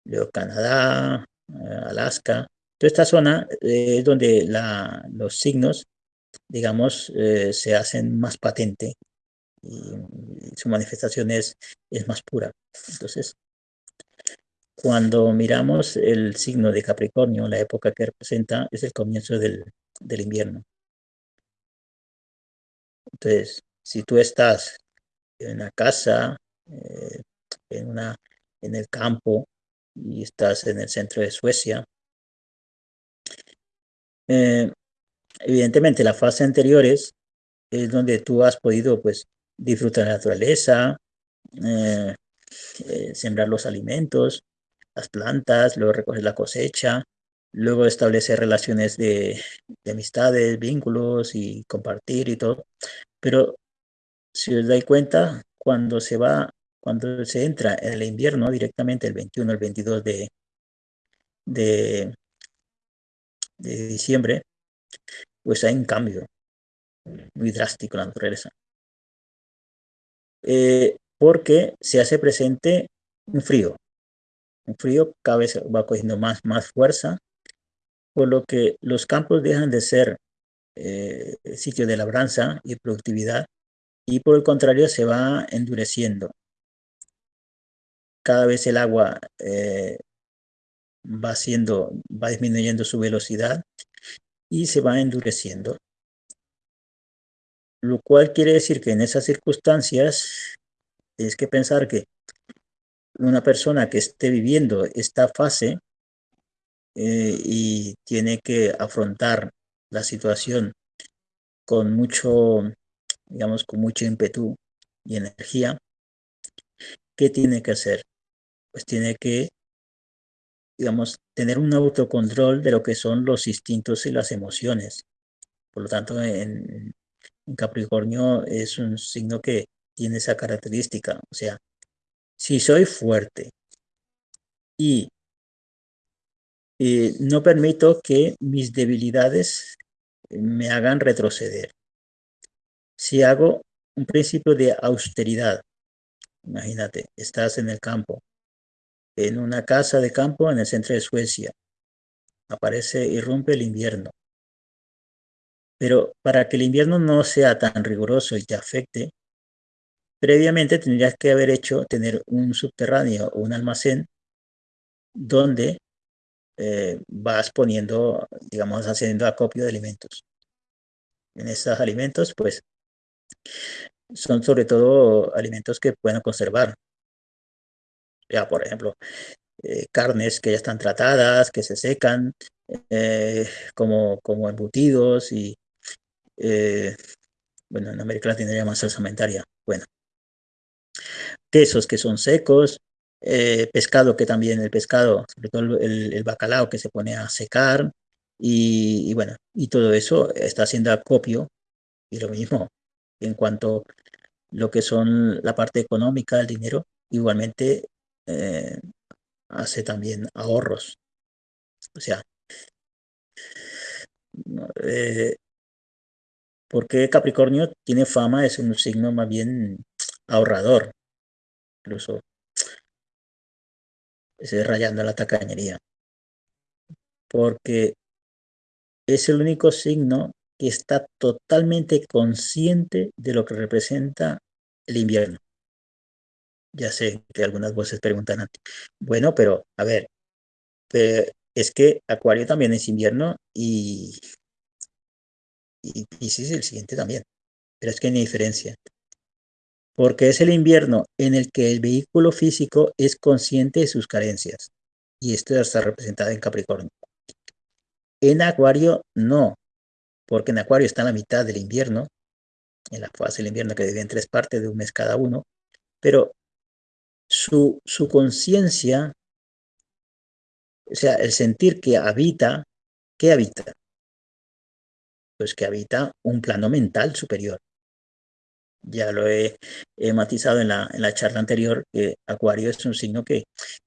luego Canadá, eh, Alaska, toda esta zona es donde los signos, digamos, se hacen más patente y, su manifestación es, es más pura. Entonces, cuando miramos el signo de Capricornio, la época que representa es el comienzo del invierno. Entonces, si tú estás en una casa, eh, en, una, en el campo y estás en el centro de Suecia, eh, evidentemente las fases anteriores es donde tú has podido pues disfrutar la naturaleza, eh, sembrar los alimentos, las plantas, luego recoger la cosecha, luego establecer relaciones de, de amistades, vínculos y compartir y todo. Pero si os dais cuenta, cuando se va, cuando se entra en el invierno directamente el 21, el 22 de, de, diciembre, pues hay un cambio muy drástico en la naturaleza. Eh, porque se hace presente un frío. Un frío cada vez va cogiendo más, más fuerza, por lo que los campos dejan de ser eh, sitio de labranza y productividad y por el contrario se va endureciendo. Cada vez el agua eh, va, siendo, va disminuyendo su velocidad y se va endureciendo. Lo cual quiere decir que en esas circunstancias es que pensar que una persona que esté viviendo esta fase eh, y tiene que afrontar la situación con mucho, digamos, con mucho ímpetu y energía, ¿qué tiene que hacer? Pues tiene que, digamos, tener un autocontrol de lo que son los instintos y las emociones. Por lo tanto, en, Capricornio es un signo que tiene esa característica. O sea, si soy fuerte y eh, no permito que mis debilidades me hagan retroceder. Si hago un principio de austeridad, imagínate, estás en el campo, en una casa de campo en el centro de Suecia, aparece, irrumpe el invierno. Pero para que el invierno no sea tan riguroso y te afecte, previamente tendrías que haber hecho tener un subterráneo o un almacén donde eh, vas poniendo, digamos, haciendo acopio de alimentos. En estos alimentos, pues, son sobre todo alimentos que pueden conservar. Ya, por ejemplo, eh, carnes que ya están tratadas, que se secan, eh, como, como embutidos y, bueno, en América Latina llaman salsamentaria. Bueno, quesos que son secos, eh, pescado que también el pescado, sobre todo el, bacalao que se pone a secar y, bueno, y todo eso está haciendo acopio y lo mismo en cuanto a lo que son la parte económica, el dinero, igualmente eh, hace también ahorros. O sea, eh, porque Capricornio tiene fama ser un signo más bien ahorrador, incluso ese rayando la tacañería, porque es el único signo que está totalmente consciente de lo que representa el invierno. Ya sé que algunas voces preguntan, bueno, pero a ver, es que Acuario también es invierno y, y Pisces el siguiente también, pero es que hay diferencia. Porque es el invierno en el que el vehículo físico es consciente de sus carencias. Y esto está representado en Capricornio. En Acuario no, porque en Acuario está en la mitad del invierno, en la fase del invierno que divide en tres partes de un mes cada uno, pero su, su conciencia, o sea, el sentir que habita, ¿qué habita? Pues que habita un plano mental superior. Ya lo he, matizado en la, en la, charla anterior, que Acuario es un signo que,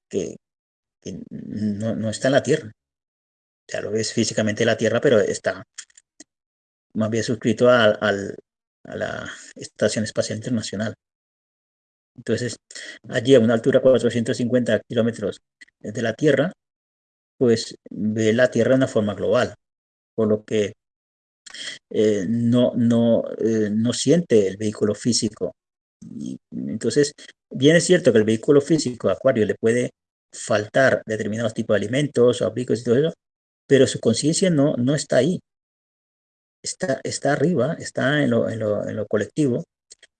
que, no, no, está en la Tierra. Ya lo ves físicamente en la Tierra, pero está más bien suscrito a la Estación Espacial Internacional. Entonces, allí a una altura de 450 kilómetros de la Tierra, pues ve la Tierra de una forma global, por lo que eh, no, no, eh, no siente el vehículo físico. Entonces, bien es cierto que el vehículo físico, Acuario, le puede faltar determinados tipos de alimentos o abrigos y todo eso, pero su conciencia no, no está ahí. Está, está arriba, está en lo, en lo, en lo colectivo,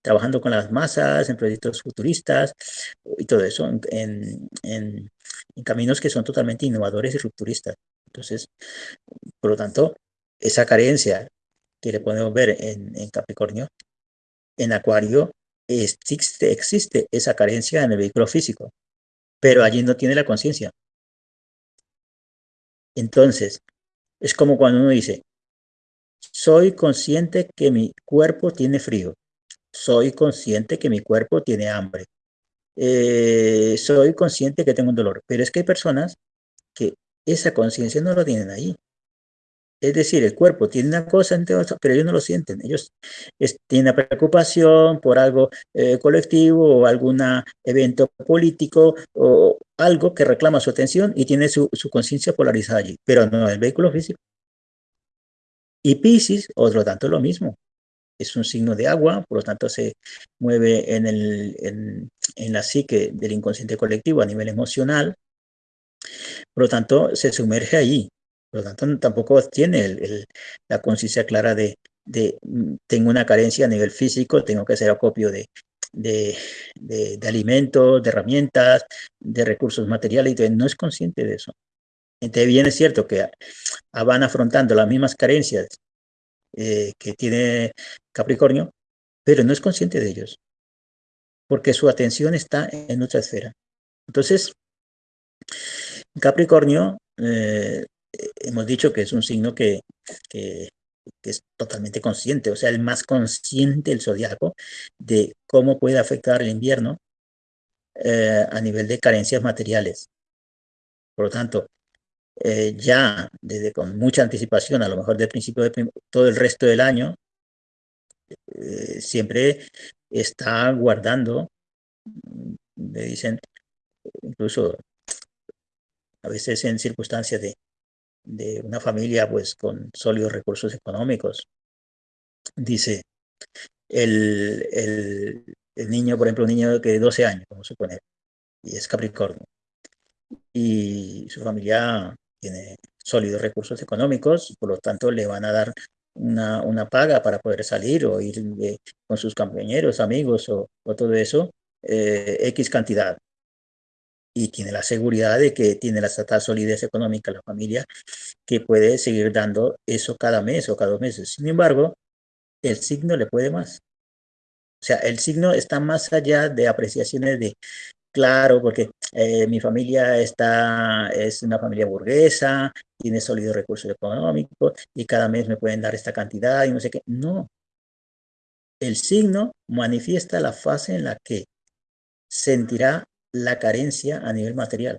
trabajando con las masas, en proyectos futuristas y todo eso, en, caminos que son totalmente innovadores y rupturistas. Entonces, por lo tanto, esa carencia que le podemos ver en, en Capricornio, en Acuario existe, existe esa carencia en el vehículo físico, pero allí no tiene la conciencia. Entonces, es como cuando uno dice, soy consciente que mi cuerpo tiene frío, soy consciente que mi cuerpo tiene hambre. Eh, soy consciente que tengo un dolor. Pero es que hay personas que esa conciencia no lo tienen ahí. Es decir, el cuerpo tiene una cosa, pero ellos no lo sienten. Ellos tienen preocupación por algo eh, colectivo o algún evento político o algo que reclama su atención y tiene su, su conciencia polarizada allí, pero no el vehículo físico. Y Pisces, otro tanto lo mismo es un signo de agua, por lo tanto se mueve en, el, en, la psique del inconsciente colectivo a nivel emocional, por lo tanto se sumerge allí, por lo tanto tampoco tiene la conciencia clara de, de, mm, tengo una carencia a nivel físico, tengo que hacer acopio de, de, de, alimentos, de herramientas, de recursos materiales, y no es consciente de eso. Entonces bien es cierto que van afrontando las mismas carencias eh, que tiene Capricornio, pero no es consciente de ellos, porque su atención está en otra esfera. Entonces, Capricornio, eh, hemos dicho que es un signo que, que, es totalmente consciente, o sea, el más consciente del zodiaco de cómo puede afectar el invierno eh, a nivel de carencias materiales. Por lo tanto, eh, ya desde con mucha anticipación, a lo mejor de principio de todo el resto del año, eh, siempre está guardando, me dicen, incluso a veces en circunstancias de, de una familia pues con sólidos recursos económicos, dice, el, el, el niño, por ejemplo, un niño que de 12 años, vamos a suponer, y es Capricornio, y su familia tiene sólidos recursos económicos, por lo tanto le van a dar una, una paga para poder salir o ir con sus compañeros, amigos o, todo eso, eh, X cantidad. Y tiene la seguridad de que tiene la solidez económica la familia que puede seguir dando eso cada mes o cada dos meses. Sin embargo, el signo le puede más. O sea, el signo está más allá de apreciaciones de Claro, porque eh, mi familia está, es una familia burguesa, tiene sólidos recursos económicos y cada mes me pueden dar esta cantidad y no sé qué. No. El signo manifiesta la fase en la que sentirá la carencia a nivel material.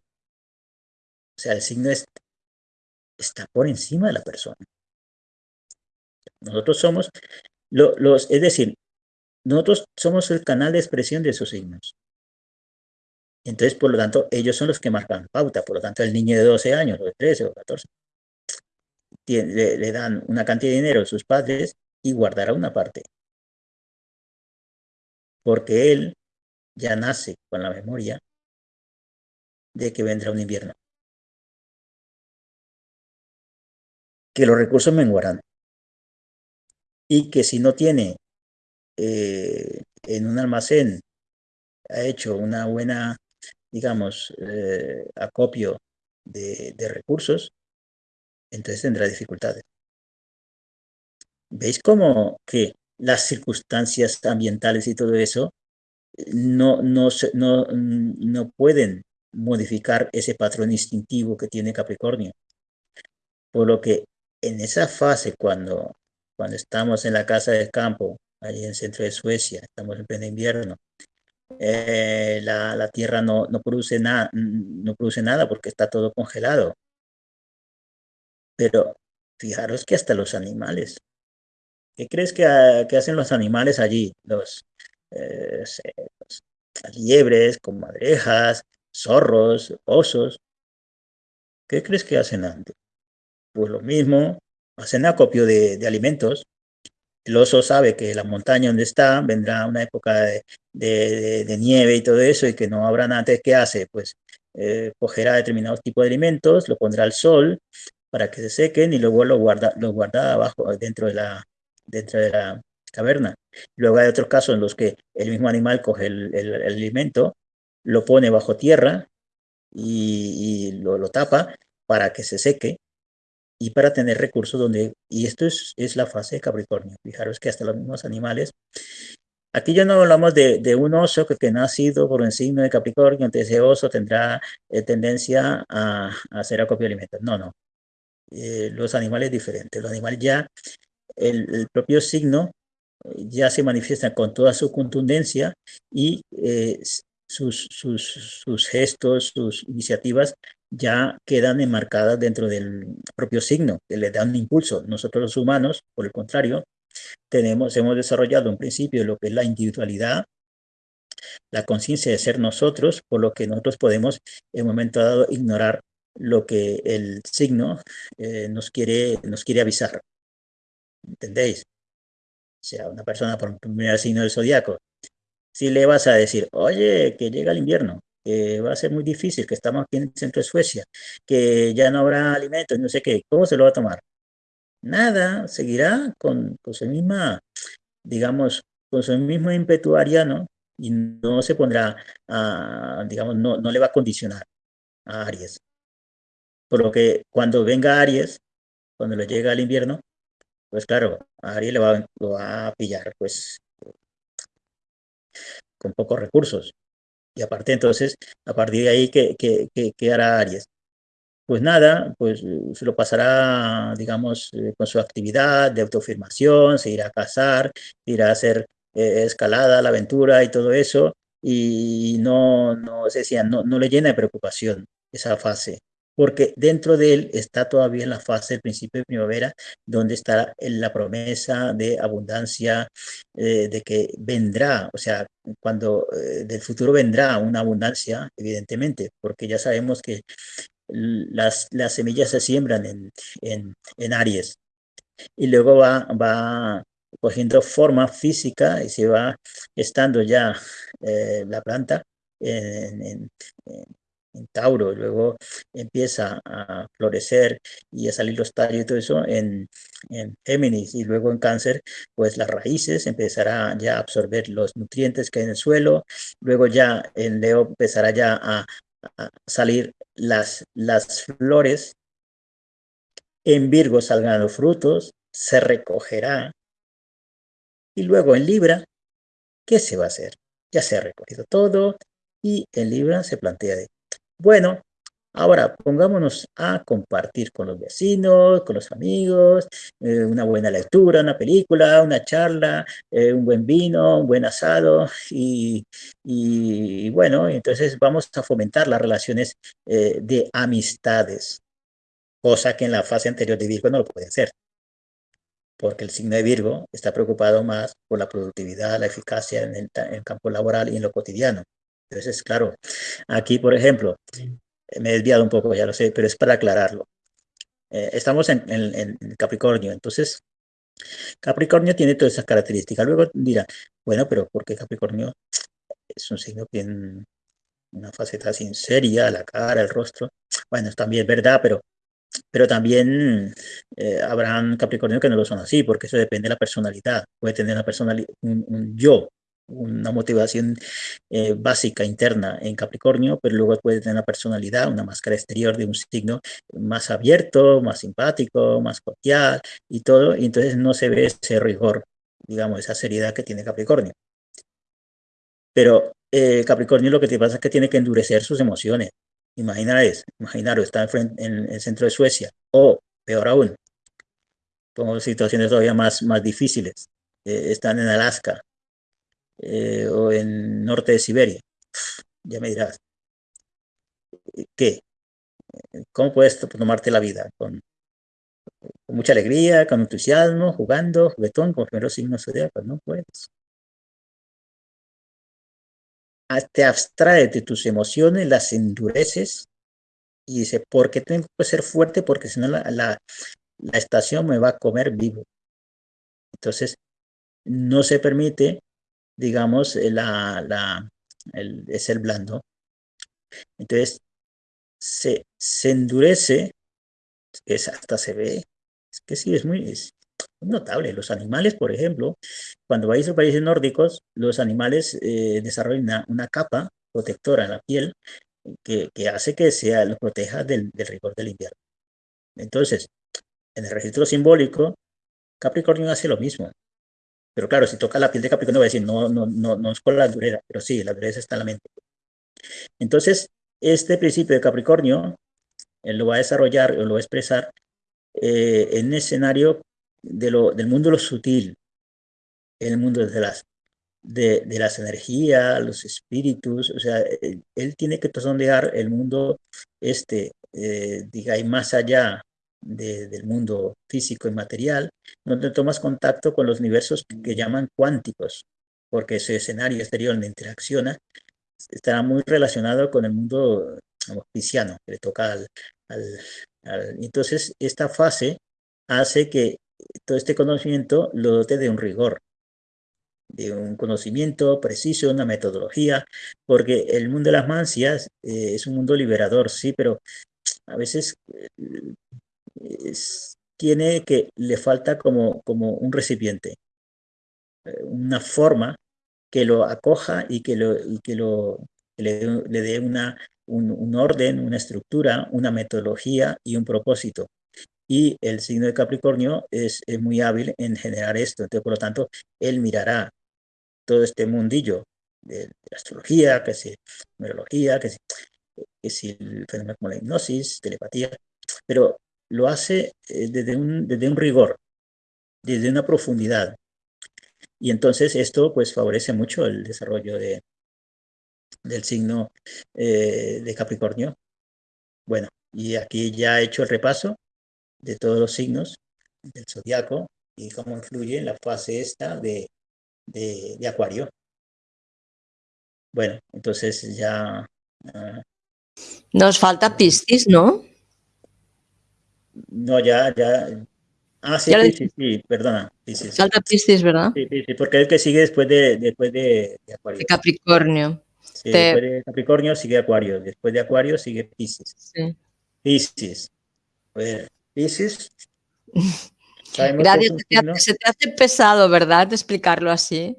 O sea, el signo está por encima de la persona. Nosotros somos los, es decir, nosotros somos el canal de expresión de esos signos. Entonces, por lo tanto, ellos son los que marcan pauta. Por lo tanto, el niño de 12 años, o de 13 o 14, le, dan una cantidad de dinero a sus padres y guardará una parte. Porque él ya nace con la memoria de que vendrá un invierno. Que los recursos menguarán. Y que si no tiene eh, en un almacén, ha hecho una buena, digamos, eh, acopio de, de recursos, entonces tendrá dificultades. ¿Veis cómo que las circunstancias ambientales y todo eso no, no, no, no pueden modificar ese patrón instintivo que tiene Capricornio? Por lo que en esa fase, cuando, cuando estamos en la casa del campo, allí en el centro de Suecia, estamos en pleno invierno, eh, la, la, tierra no, no, produce nada, no produce nada porque está todo congelado. Pero fijaros que hasta los animales, ¿qué crees que, hacen los animales allí? Los, eh, las liebres, comadrejas, zorros, osos. ¿Qué crees que hacen antes? Pues lo mismo, hacen acopio de, de alimentos. El oso sabe que la montaña donde está vendrá una época de, de, nieve y todo eso y que no habrá nada. ¿Qué hace? Pues eh, cogerá determinados tipos de alimentos, lo pondrá al sol para que se sequen y luego lo guarda, lo guarda abajo, dentro de la, dentro de la caverna. Luego hay otros casos en los que el mismo animal coge el, el, el alimento, lo pone bajo tierra y, y lo, lo, tapa para que se seque y para tener recursos donde, y esto es, es la fase de Capricornio. Fijaros que hasta los mismos animales, aquí ya no hablamos de, de un oso que, que, sido por un signo de Capricornio, entonces ese oso tendrá eh, tendencia a, a, hacer acopio de alimentos. No, no. Eh, los animales diferentes. Los animales ya, el, el propio signo ya se manifiesta con toda su contundencia y eh, sus, sus, sus, gestos, sus iniciativas ya quedan enmarcadas dentro del propio signo, que le da un impulso. Nosotros los humanos, por el contrario, tenemos, hemos desarrollado un principio lo que es la individualidad, la conciencia de ser nosotros, por lo que nosotros podemos en un momento dado ignorar lo que el signo eh, nos, quiere, nos quiere avisar. ¿Entendéis? O sea, una persona por primer signo del zodiaco, si le vas a decir, oye, que llega el invierno, que va a ser muy difícil, que estamos aquí en el centro de Suecia, que ya no habrá alimentos, no sé qué, ¿cómo se lo va a tomar? Nada, seguirá con, con su misma, digamos, con su mismo ímpetu ariano y no se pondrá, a, digamos, no, no le va a condicionar a Aries. Por lo que cuando venga Aries, cuando le llega el invierno, pues claro, Aries le va, lo va a pillar, pues, con pocos recursos. Y aparte entonces, a partir de ahí, ¿qué, qué, qué, qué hará Aries? Pues nada, pues se lo pasará, digamos, eh, con su actividad de autoafirmación, se irá a casar, irá a hacer eh, escalada, la aventura y todo eso, y no, no, se decía, no, no le llena de preocupación esa fase porque dentro de él está todavía en la fase del principio de primavera, donde está la promesa de abundancia, eh, de que vendrá, o sea, cuando eh, del futuro vendrá una abundancia, evidentemente, porque ya sabemos que las, las semillas se siembran en, en, en Aries. Y luego va, va cogiendo forma física y se va estando ya eh, la planta en, Tauro, luego empieza a florecer y a salir los tallos y todo eso en, en Géminis. Y luego en Cáncer, pues las raíces empezará ya a absorber los nutrientes que hay en el suelo, luego ya en Leo empezará ya a salir las, las flores, en Virgo salgan los frutos, se recogerá y luego en Libra, ¿qué se va a hacer? Ya se ha recogido todo y en Libra se plantea de bueno, ahora pongámonos a compartir con los vecinos, con los amigos, eh, una buena lectura, una película, una charla, eh, un buen vino, un buen asado y, bueno, entonces vamos a fomentar las relaciones eh, de amistades, cosa que en la fase anterior de Virgo no lo puede hacer. porque el signo de Virgo está preocupado más por la productividad, la eficacia en el, campo laboral y en lo cotidiano. Entonces, claro, aquí, por ejemplo, me he desviado un poco, ya lo sé, pero es para aclararlo. Eh, estamos en, en, Capricornio, entonces Capricornio tiene todas esas características. Luego dirán, bueno, pero ¿por qué Capricornio es un signo que tiene una faceta sin seria, la cara, el rostro? Bueno, también es verdad, pero pero también eh, habrán Capricornio que no lo son así, porque eso depende de la personalidad. Puede tener una personalidad, un, yo, una motivación eh, básica interna en Capricornio, pero luego puede tener una personalidad, una máscara exterior de un signo más abierto, más simpático, más cordial y todo, y entonces no se ve ese rigor, digamos, esa seriedad que tiene Capricornio. Pero eh, Capricornio lo que te pasa es que tiene que endurecer sus emociones, Imaginaros, imaginaros, está en, el centro de Suecia, o peor aún, pongo situaciones todavía más, más difíciles, eh, están en Alaska, eh, o en norte de Siberia. Ya me dirás, ¿qué? ¿Cómo puedes tomarte la vida? Con, mucha alegría, con entusiasmo, jugando, juguetón, con los primeros signos zodiacos, no puedes. te abstraes de tus emociones, las endureces y dice, ¿por qué tengo que ser fuerte? Porque si no la, la, estación me va a comer vivo. Entonces, no se permite, digamos, la, la, el, ser blando. Entonces, se, se endurece, es, hasta se ve, es que sí, es muy, notable. Los animales, por ejemplo, cuando vais a países nórdicos, los animales eh, desarrollan una, capa protectora en la piel que, hace que sea, los proteja del, rigor del invierno. Entonces, en el registro simbólico, Capricornio hace lo mismo. Pero claro, si toca la piel de Capricornio va a decir, no, no, no, no es por la dureza, pero sí, la dureza está en la mente. Entonces, este principio de Capricornio, él lo va a desarrollar o lo va a expresar eh, en un escenario de lo, del mundo de lo sutil, el mundo de las, de, de, las energías, los espíritus, o sea, él, tiene que sondear el mundo este, eh, diga, y más allá del mundo físico y material, donde tomas contacto con los universos que llaman cuánticos, porque ese escenario exterior donde interacciona estará muy relacionado con el mundo pisciano, que le toca al, al... Entonces, esta fase hace que todo este conocimiento lo dote de un rigor, de un conocimiento preciso, una metodología, porque el mundo de las mancias eh, es un mundo liberador, sí, pero a veces eh, tiene que, le falta como, como un recipiente, eh, una forma que lo acoja y que, lo, y que, lo, le, dé una, un orden, una estructura, una metodología y un propósito y el signo de Capricornio es, muy hábil en generar esto. Entonces, por lo tanto, él mirará todo este mundillo de, la astrología, que si numerología, que si, que si el fenómeno como la hipnosis, telepatía, pero lo hace eh, desde, un, desde un rigor, desde una profundidad. Y entonces esto pues favorece mucho el desarrollo de, del signo eh, de Capricornio. Bueno, y aquí ya he hecho el repaso de todos los signos del zodiaco y cómo influye en la fase esta de, de, Acuario. Bueno, entonces ya... Ah, Nos falta Piscis, ¿no? No, ya, ya... Ah, sí, Piscis, sí, perdona. Piscis. Falta Piscis, ¿verdad? Sí, sí, porque es el que sigue después de, después de, Acuario. Capricornio. Sí, después de Capricornio sigue Acuario, después de Acuario sigue Piscis. Sí. Piscis. A ver, Piscis. Gracias, se te, hace, pesado, ¿verdad? explicarlo así.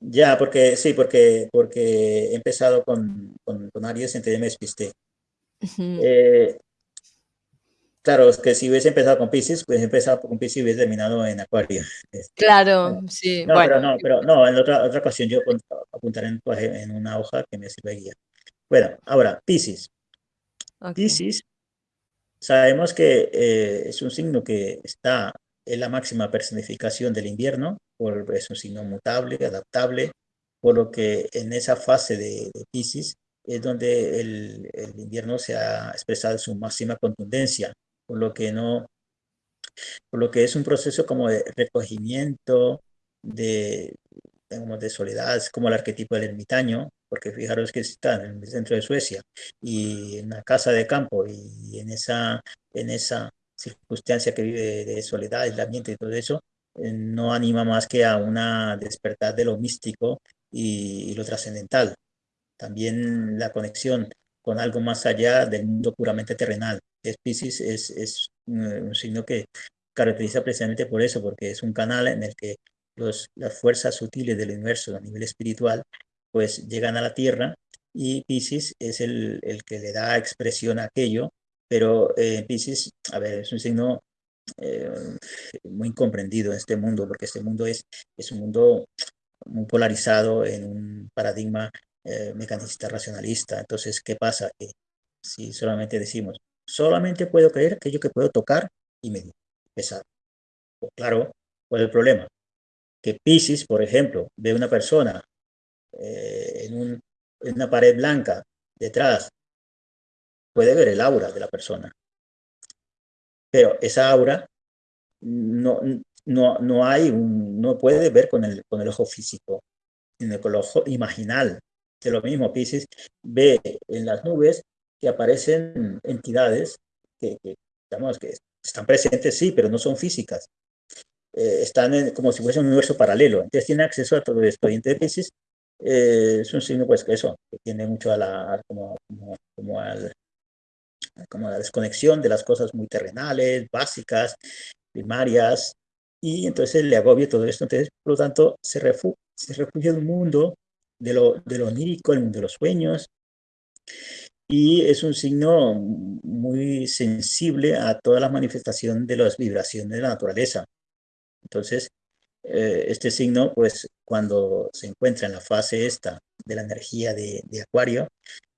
Ya, porque sí, porque, porque he empezado con, con, con Aries, entonces me despisté. Eh, claro, es que si hubiese empezado con Pisces, pues he empezado con Pisces y hubiese terminado en Acuario. Este, claro, sí. No, pero no, pero no, en otra, otra ocasión yo apuntaré en, en una hoja que me sirva de guía. Bueno, ahora, Pisces. Pisces Sabemos que eh, es un signo que está en la máxima personificación del invierno, por, es un signo mutable, adaptable, por lo que en esa fase de, de Pisces es donde el, invierno se ha expresado su máxima contundencia, por lo que no, por lo que es un proceso como de recogimiento, de, de soledad, como el arquetipo del ermitaño, porque fijaros que está en el centro de Suecia y en una casa de campo y en esa, en esa circunstancia que vive de soledad, aislamiento y todo eso, eh, no anima más que a una despertar de lo místico y, lo trascendental. También la conexión con algo más allá del mundo puramente terrenal. Es es, es un signo que caracteriza precisamente por eso, porque es un canal en el que los, las fuerzas sutiles del universo a nivel espiritual pues llegan a la Tierra y Pisces es el, el que le da expresión a aquello, pero eh, Pisces, a ver, es un signo eh, muy incomprendido en este mundo, porque este mundo es, es un mundo muy polarizado en un paradigma eh, mecanicista racionalista. Entonces, ¿qué pasa? Que si solamente decimos, solamente puedo creer aquello que puedo tocar y medir, pesar. Claro, ¿cuál es el problema? Que Pisces, por ejemplo, ve una persona eh, en una pared blanca detrás, puede ver el aura de la persona. Pero esa aura no, no, no hay un, no puede ver con el, con el ojo físico, sino con el ojo imaginal. De lo mismo, Pisces ve en las nubes que aparecen entidades que, que, digamos, que están presentes, sí, pero no son físicas. Eh, están como si fuese un universo paralelo. Entonces tiene acceso a todo esto. Y entonces Pisces eh, es un signo, pues, que eso, que tiene mucho a la, como, como, como al, como la desconexión de las cosas muy terrenales, básicas, primarias, y entonces le agobia todo esto. Entonces, por lo tanto, se, refugia, se refugia en un mundo de lo, de lo onírico, el mundo de los sueños, y es un signo muy sensible a toda la manifestación de las vibraciones de la naturaleza. Entonces, eh, este signo, pues cuando se encuentra en la fase esta de la energía de, de Acuario,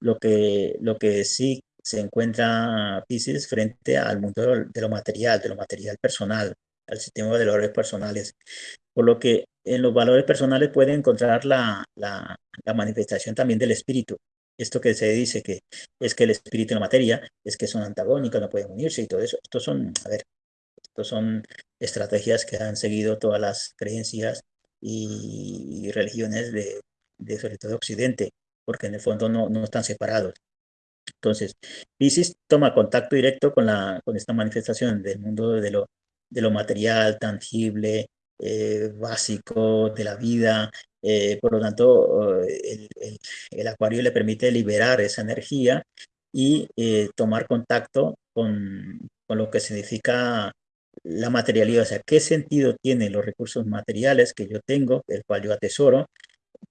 lo que, lo que sí se encuentra Pisces frente al mundo de lo material, de lo material personal, al sistema de valores personales. Por lo que en los valores personales puede encontrar la, la, manifestación también del espíritu. Esto que se dice que es que el espíritu y la materia es que son antagónicos, no pueden unirse y todo eso. Estos son, a ver, estos son estrategias que han seguido todas las creencias y, religiones de, de, sobre todo Occidente, porque en el fondo no, no están separados. Entonces, Pisces toma contacto directo con, la, con esta manifestación del mundo de lo, de lo material, tangible, eh, básico de la vida. Eh, por lo tanto, el, el, acuario le permite liberar esa energía y eh, tomar contacto con, con, lo que significa la materialidad. O sea, ¿qué sentido tienen los recursos materiales que yo tengo, el cual yo atesoro,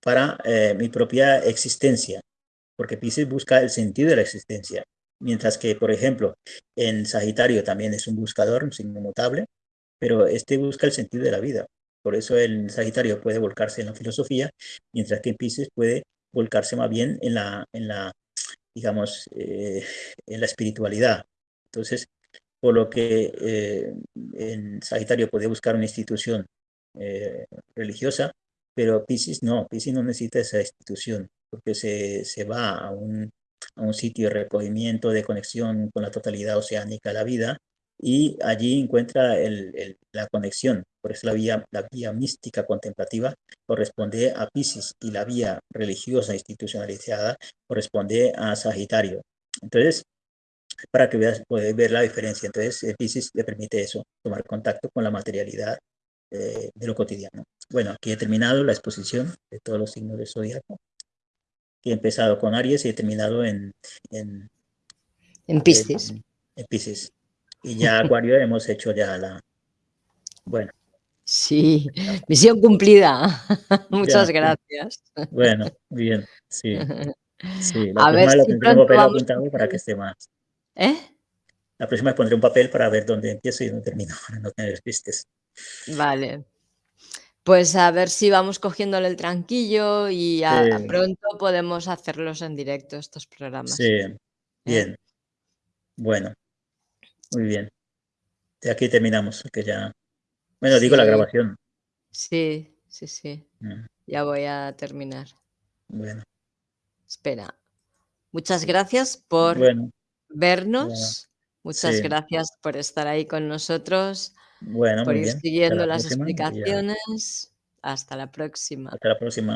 para mi propia existencia? porque Pisces busca el sentido de la existencia, mientras que, por ejemplo, en Sagitario también es un buscador, un signo mutable, pero este busca el sentido de la vida. Por eso el Sagitario puede volcarse en la filosofía, mientras que Pisces puede volcarse más bien en la, en la digamos, eh, en la espiritualidad. Entonces, por lo que eh, en Sagitario puede buscar una institución eh, religiosa, pero Pisces no, Pisces no necesita esa institución porque se, se va a un, a un, sitio de recogimiento, de conexión con la totalidad oceánica la vida, y allí encuentra el, el, la conexión. Por eso la vía, la vía mística contemplativa corresponde a Pisces y la vía religiosa institucionalizada corresponde a Sagitario. Entonces, para que veas, puedes ver la diferencia. Entonces, Pisces le permite eso, tomar contacto con la materialidad eh, de lo cotidiano. Bueno, aquí he terminado la exposición de todos los signos del zodiaco he empezado con Aries y he terminado en... En, en Piscis. En, Piscis. Y ya Acuario hemos hecho ya la... Bueno. Sí, misión cumplida. Muchas gracias. Bueno, bien, sí. sí la a ver si pondré un papel apuntado para que esté más. ¿Eh? La próxima pondré un papel para ver dónde empiezo y dónde termino, para no tener pistes. Vale. Pues a ver si vamos cogiéndole el tranquillo y a Sí. pronto podemos hacerlos en directo estos programas. Sí, ¿eh? bien. Bueno, muy bien. De aquí terminamos, que ya bueno, digo la Sí. grabación. Sí, sí, sí. Mm. Ya voy a terminar. Bueno. Espera. Muchas gracias por Bueno. Bueno. vernos. Muchas Sí. gracias por estar ahí con nosotros, Bueno, por ir bien. Siguiendo la las próxima y ya explicaciones. Hasta la próxima. Hasta la próxima.